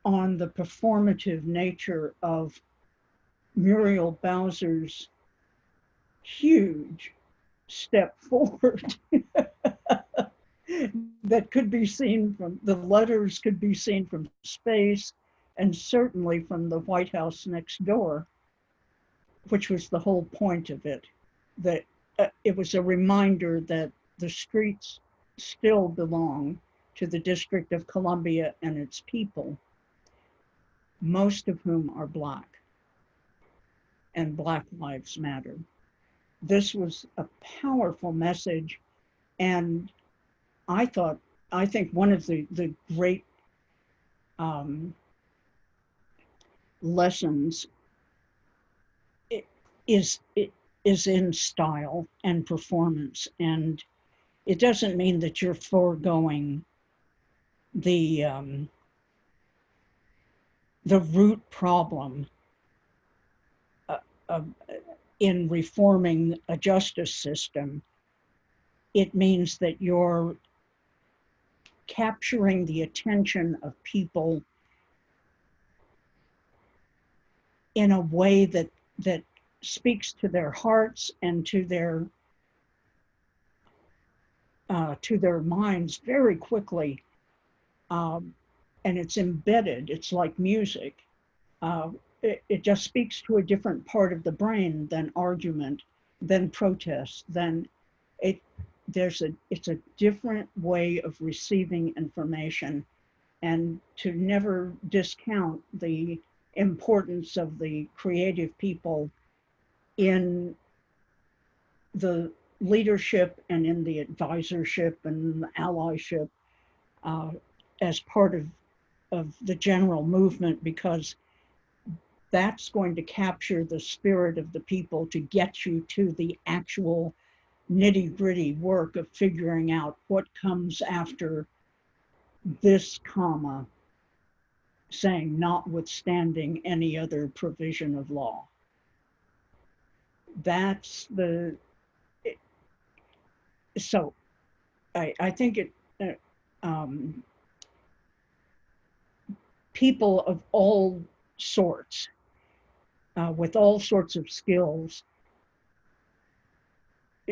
S4: on the performative nature of Muriel Bowser's huge step (laughs) forward that could be seen from the letters could be seen from space and certainly from the White House next door, which was the whole point of it. That uh, it was a reminder that the streets still belong to the District of Columbia and its people, most of whom are Black, and Black Lives Matter. This was a powerful message, and I thought, I think one of the, the great um, lessons is, is in style and performance, and it doesn't mean that you're foregoing the um, the root problem uh, of, in reforming a justice system. It means that you're capturing the attention of people in a way that that speaks to their hearts and to their uh, to their minds very quickly um, and it's embedded. It's like music. Uh, it, it just speaks to a different part of the brain than argument, than protest, than it. There's a. It's a different way of receiving information, and to never discount the importance of the creative people in the leadership and in the advisorship and the allyship uh, as part of, of the general movement because that's going to capture the spirit of the people to get you to the actual nitty gritty work of figuring out what comes after this comma saying notwithstanding any other provision of law. That's the, it- so I, I think it, uh, um, people of all sorts, uh, with all sorts of skills,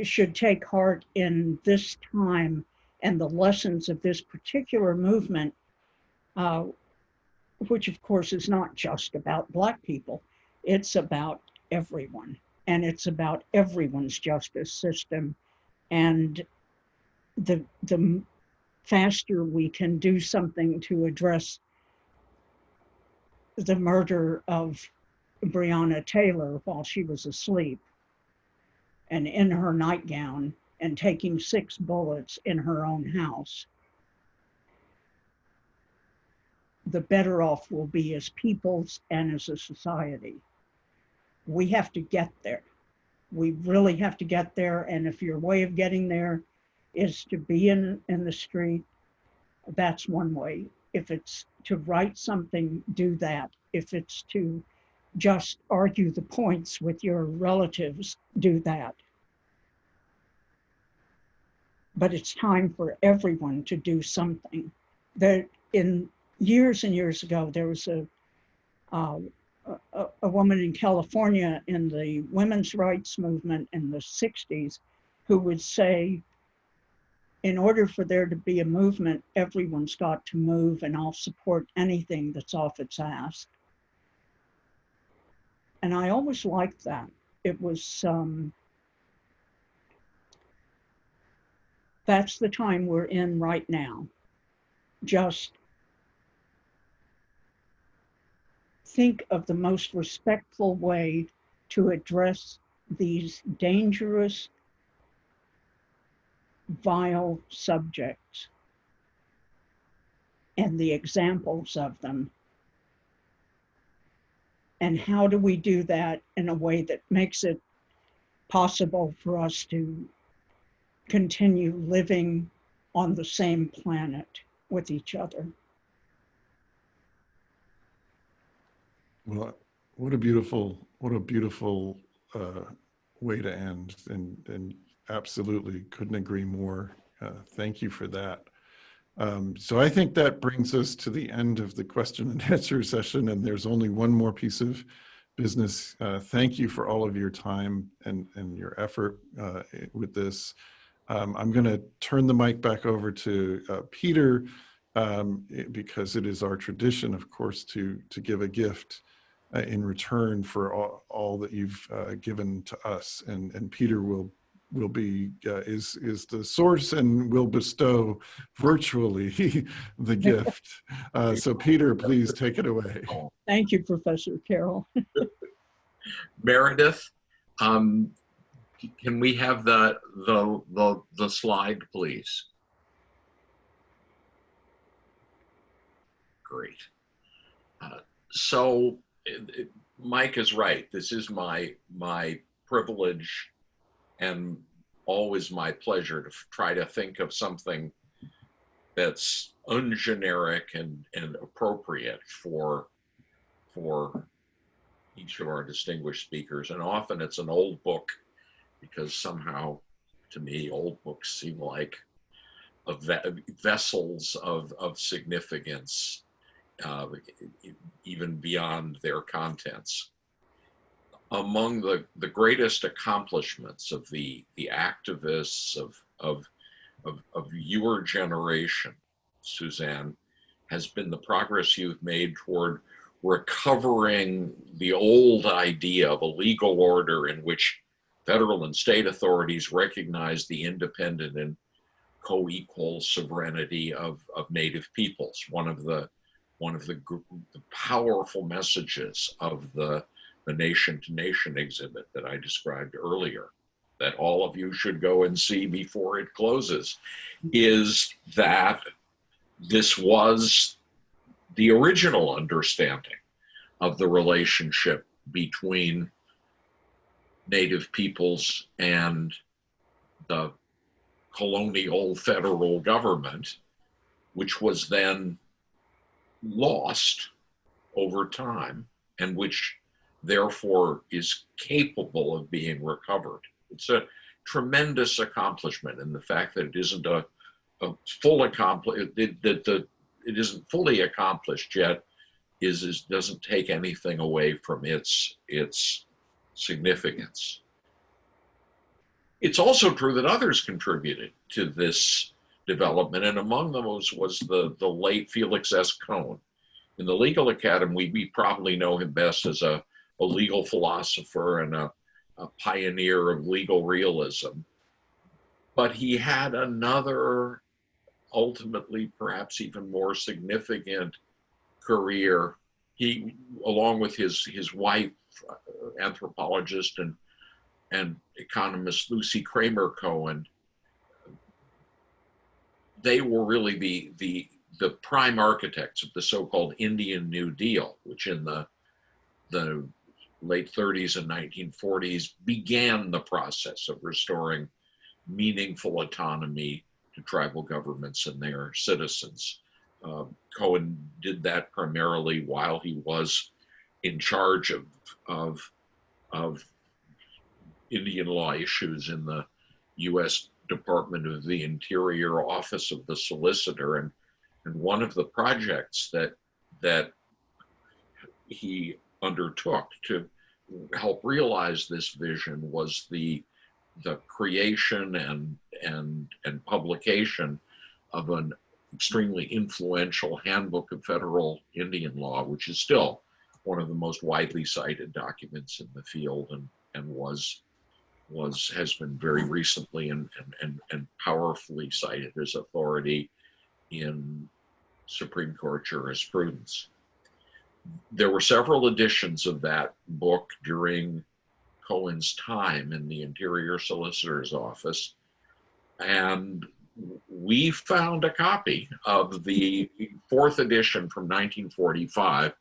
S4: should take heart in this time and the lessons of this particular movement, uh, which of course is not just about Black people, it's about everyone. And it's about everyone's justice system. And the, the faster we can do something to address the murder of Breonna Taylor while she was asleep and in her nightgown and taking six bullets in her own house, the better off we'll be as peoples and as a society. We have to get there. We really have to get there. And if your way of getting there is to be in, in the street, that's one way. If it's to write something, do that. If it's to just argue the points with your relatives, do that. But it's time for everyone to do something. There, in years and years ago, there was a, uh, a, a woman in California in the women's rights movement in the 60s who would say, in order for there to be a movement, everyone's got to move, and I'll support anything that's off its ass. And I always liked that. It was, um, that's the time we're in right now. Just think of the most respectful way to address these dangerous, vile subjects and the examples of them. And how do we do that in a way that makes it possible for us to continue living on the same planet with each other?
S5: Well, what a beautiful, what a beautiful uh, way to end, and and absolutely couldn't agree more. Uh, thank you for that. Um, so I think that brings us to the end of the question and (laughs) answer session, and there's only one more piece of business. Uh, thank you for all of your time and and your effort uh, with this. Um, I'm going to turn the mic back over to uh, Peter um, because it is our tradition, of course, to to give a gift uh, in return for all, all that you've uh, given to us. And and Peter will will be uh, is is the source and will bestow virtually (laughs) the gift. Uh, so Peter, please take it away.
S4: Thank you, Professor Carroll. (laughs)
S3: Meredith, um, can we have the, the, the, the slide, please? Great. Uh, So it- it- Mike is right. This is my, my privilege and always my pleasure to try to think of something that's ungeneric and, and appropriate for, for each of our distinguished speakers. And often it's an old book because somehow, to me, old books seem like a ve- vessels of, of significance, uh, even beyond their contents. Among the, the greatest accomplishments of the, the activists of, of, of, of your generation, Suzan, has been the progress you've made toward recovering the old idea of a legal order in which federal and state authorities recognize the independent and co-equal sovereignty of, of native peoples. One of the one of the, the powerful messages of the, the nation to nation exhibit that I described earlier, that all of you should go and see before it closes, is that this was the original understanding of the relationship between native peoples and the colonial federal government, which was then lost over time and which therefore is capable of being recovered. It's a tremendous accomplishment and the fact that it isn't a, a full accomplish that the it isn't fully accomplished yet is, is doesn't take anything away from its its significance. It's also true that others contributed to this development, and among those was, the, the late Felix S. Cohen. In the legal academy, we probably know him best as a, a legal philosopher and a, a pioneer of legal realism. But he had another, ultimately, perhaps even more significant career. He, along with his, his wife, uh, anthropologist and, and economist Lucy Kramer Cohen, they were really the, the, the prime architects of the so-called Indian New Deal, which in the, the late 30s and 1940s began the process of restoring meaningful autonomy to tribal governments and their citizens. Uh, Cohen did that primarily while he was in charge of, of, of Indian law issues in the U.S. Department of the Interior Office of the Solicitor. And, and one of the projects that, that he undertook to help realize this vision was the, the creation and, and, and publication of an extremely influential handbook of federal Indian law, which is still one of the most widely cited documents in the field and, and was was has been very recently and, and, and, and powerfully cited as authority in Supreme Court jurisprudence. There were several editions of that book during Cohen's time in the Interior Solicitor's Office. And we found a copy of the fourth edition from 1945,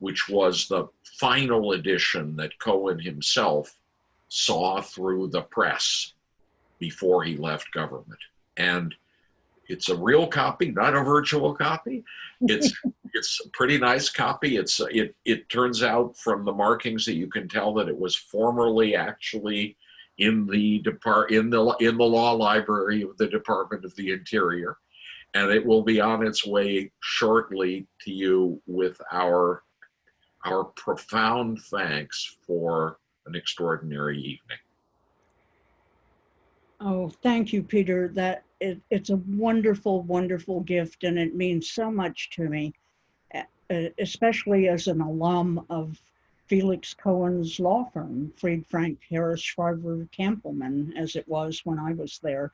S3: which was the final edition that Cohen himself saw through the press before he left government. And it's a real copy, not a virtual copy. It's (laughs) it's a pretty nice copy. It's it it turns out from the markings that you can tell that it was formerly actually in the depart in the in the law library of the Department of the Interior, and it will be on its way shortly to you with our our profound thanks for an extraordinary evening.
S4: Oh, thank you, Peter. That it, it's a wonderful, wonderful gift, and it means so much to me, especially as an alum of Felix Cohen's law firm, Fried Frank Harris Shriver Kampelman, as it was when I was there.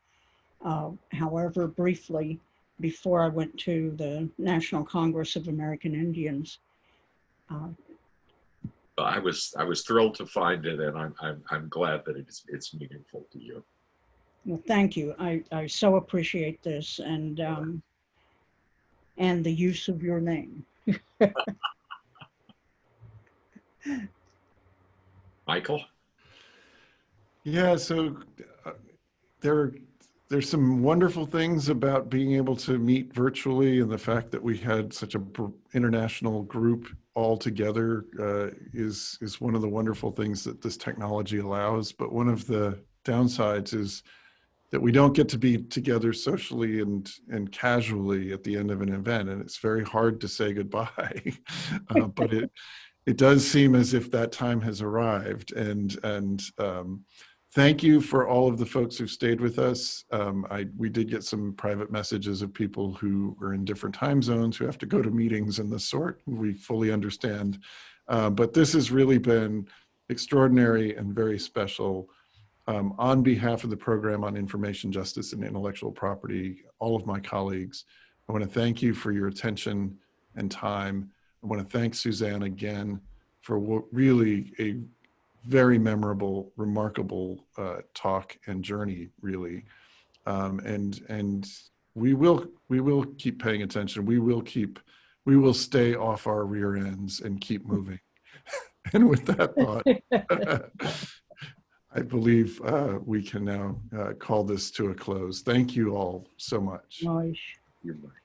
S4: Uh, however, briefly, before I went to the National Congress of American Indians. Uh,
S3: I was I was thrilled to find it, and I'm I'm, I'm glad that it's it's meaningful to you.
S4: Well, thank you. I, I so appreciate this and, um, and the use of your name. (laughs)
S3: Michael,
S5: Yeah, so uh, there, there's some wonderful things about being able to meet virtually and the fact that we had such a international group all together uh, is, is one of the wonderful things that this technology allows. But one of the downsides is that we don't get to be together socially and, and casually at the end of an event. And it's very hard to say goodbye, (laughs) uh, but it, it does seem as if that time has arrived and, and, um, thank you for all of the folks who stayed with us. Um, I, we did get some private messages of people who are in different time zones who have to go to meetings and the sort. We fully understand. Uh, but this has really been extraordinary and very special. Um, on behalf of the Program on Information Justice and Intellectual Property, all of my colleagues, I want to thank you for your attention and time. I want to thank Suzan again for what really a very memorable, remarkable uh, talk and journey, really. Um, and and we will we will keep paying attention. We will keep we will stay off our rear ends and keep moving. (laughs) And with that thought, (laughs) I believe uh, we can now uh, call this to a close. Thank you all so much.
S4: Nice.
S3: You're right.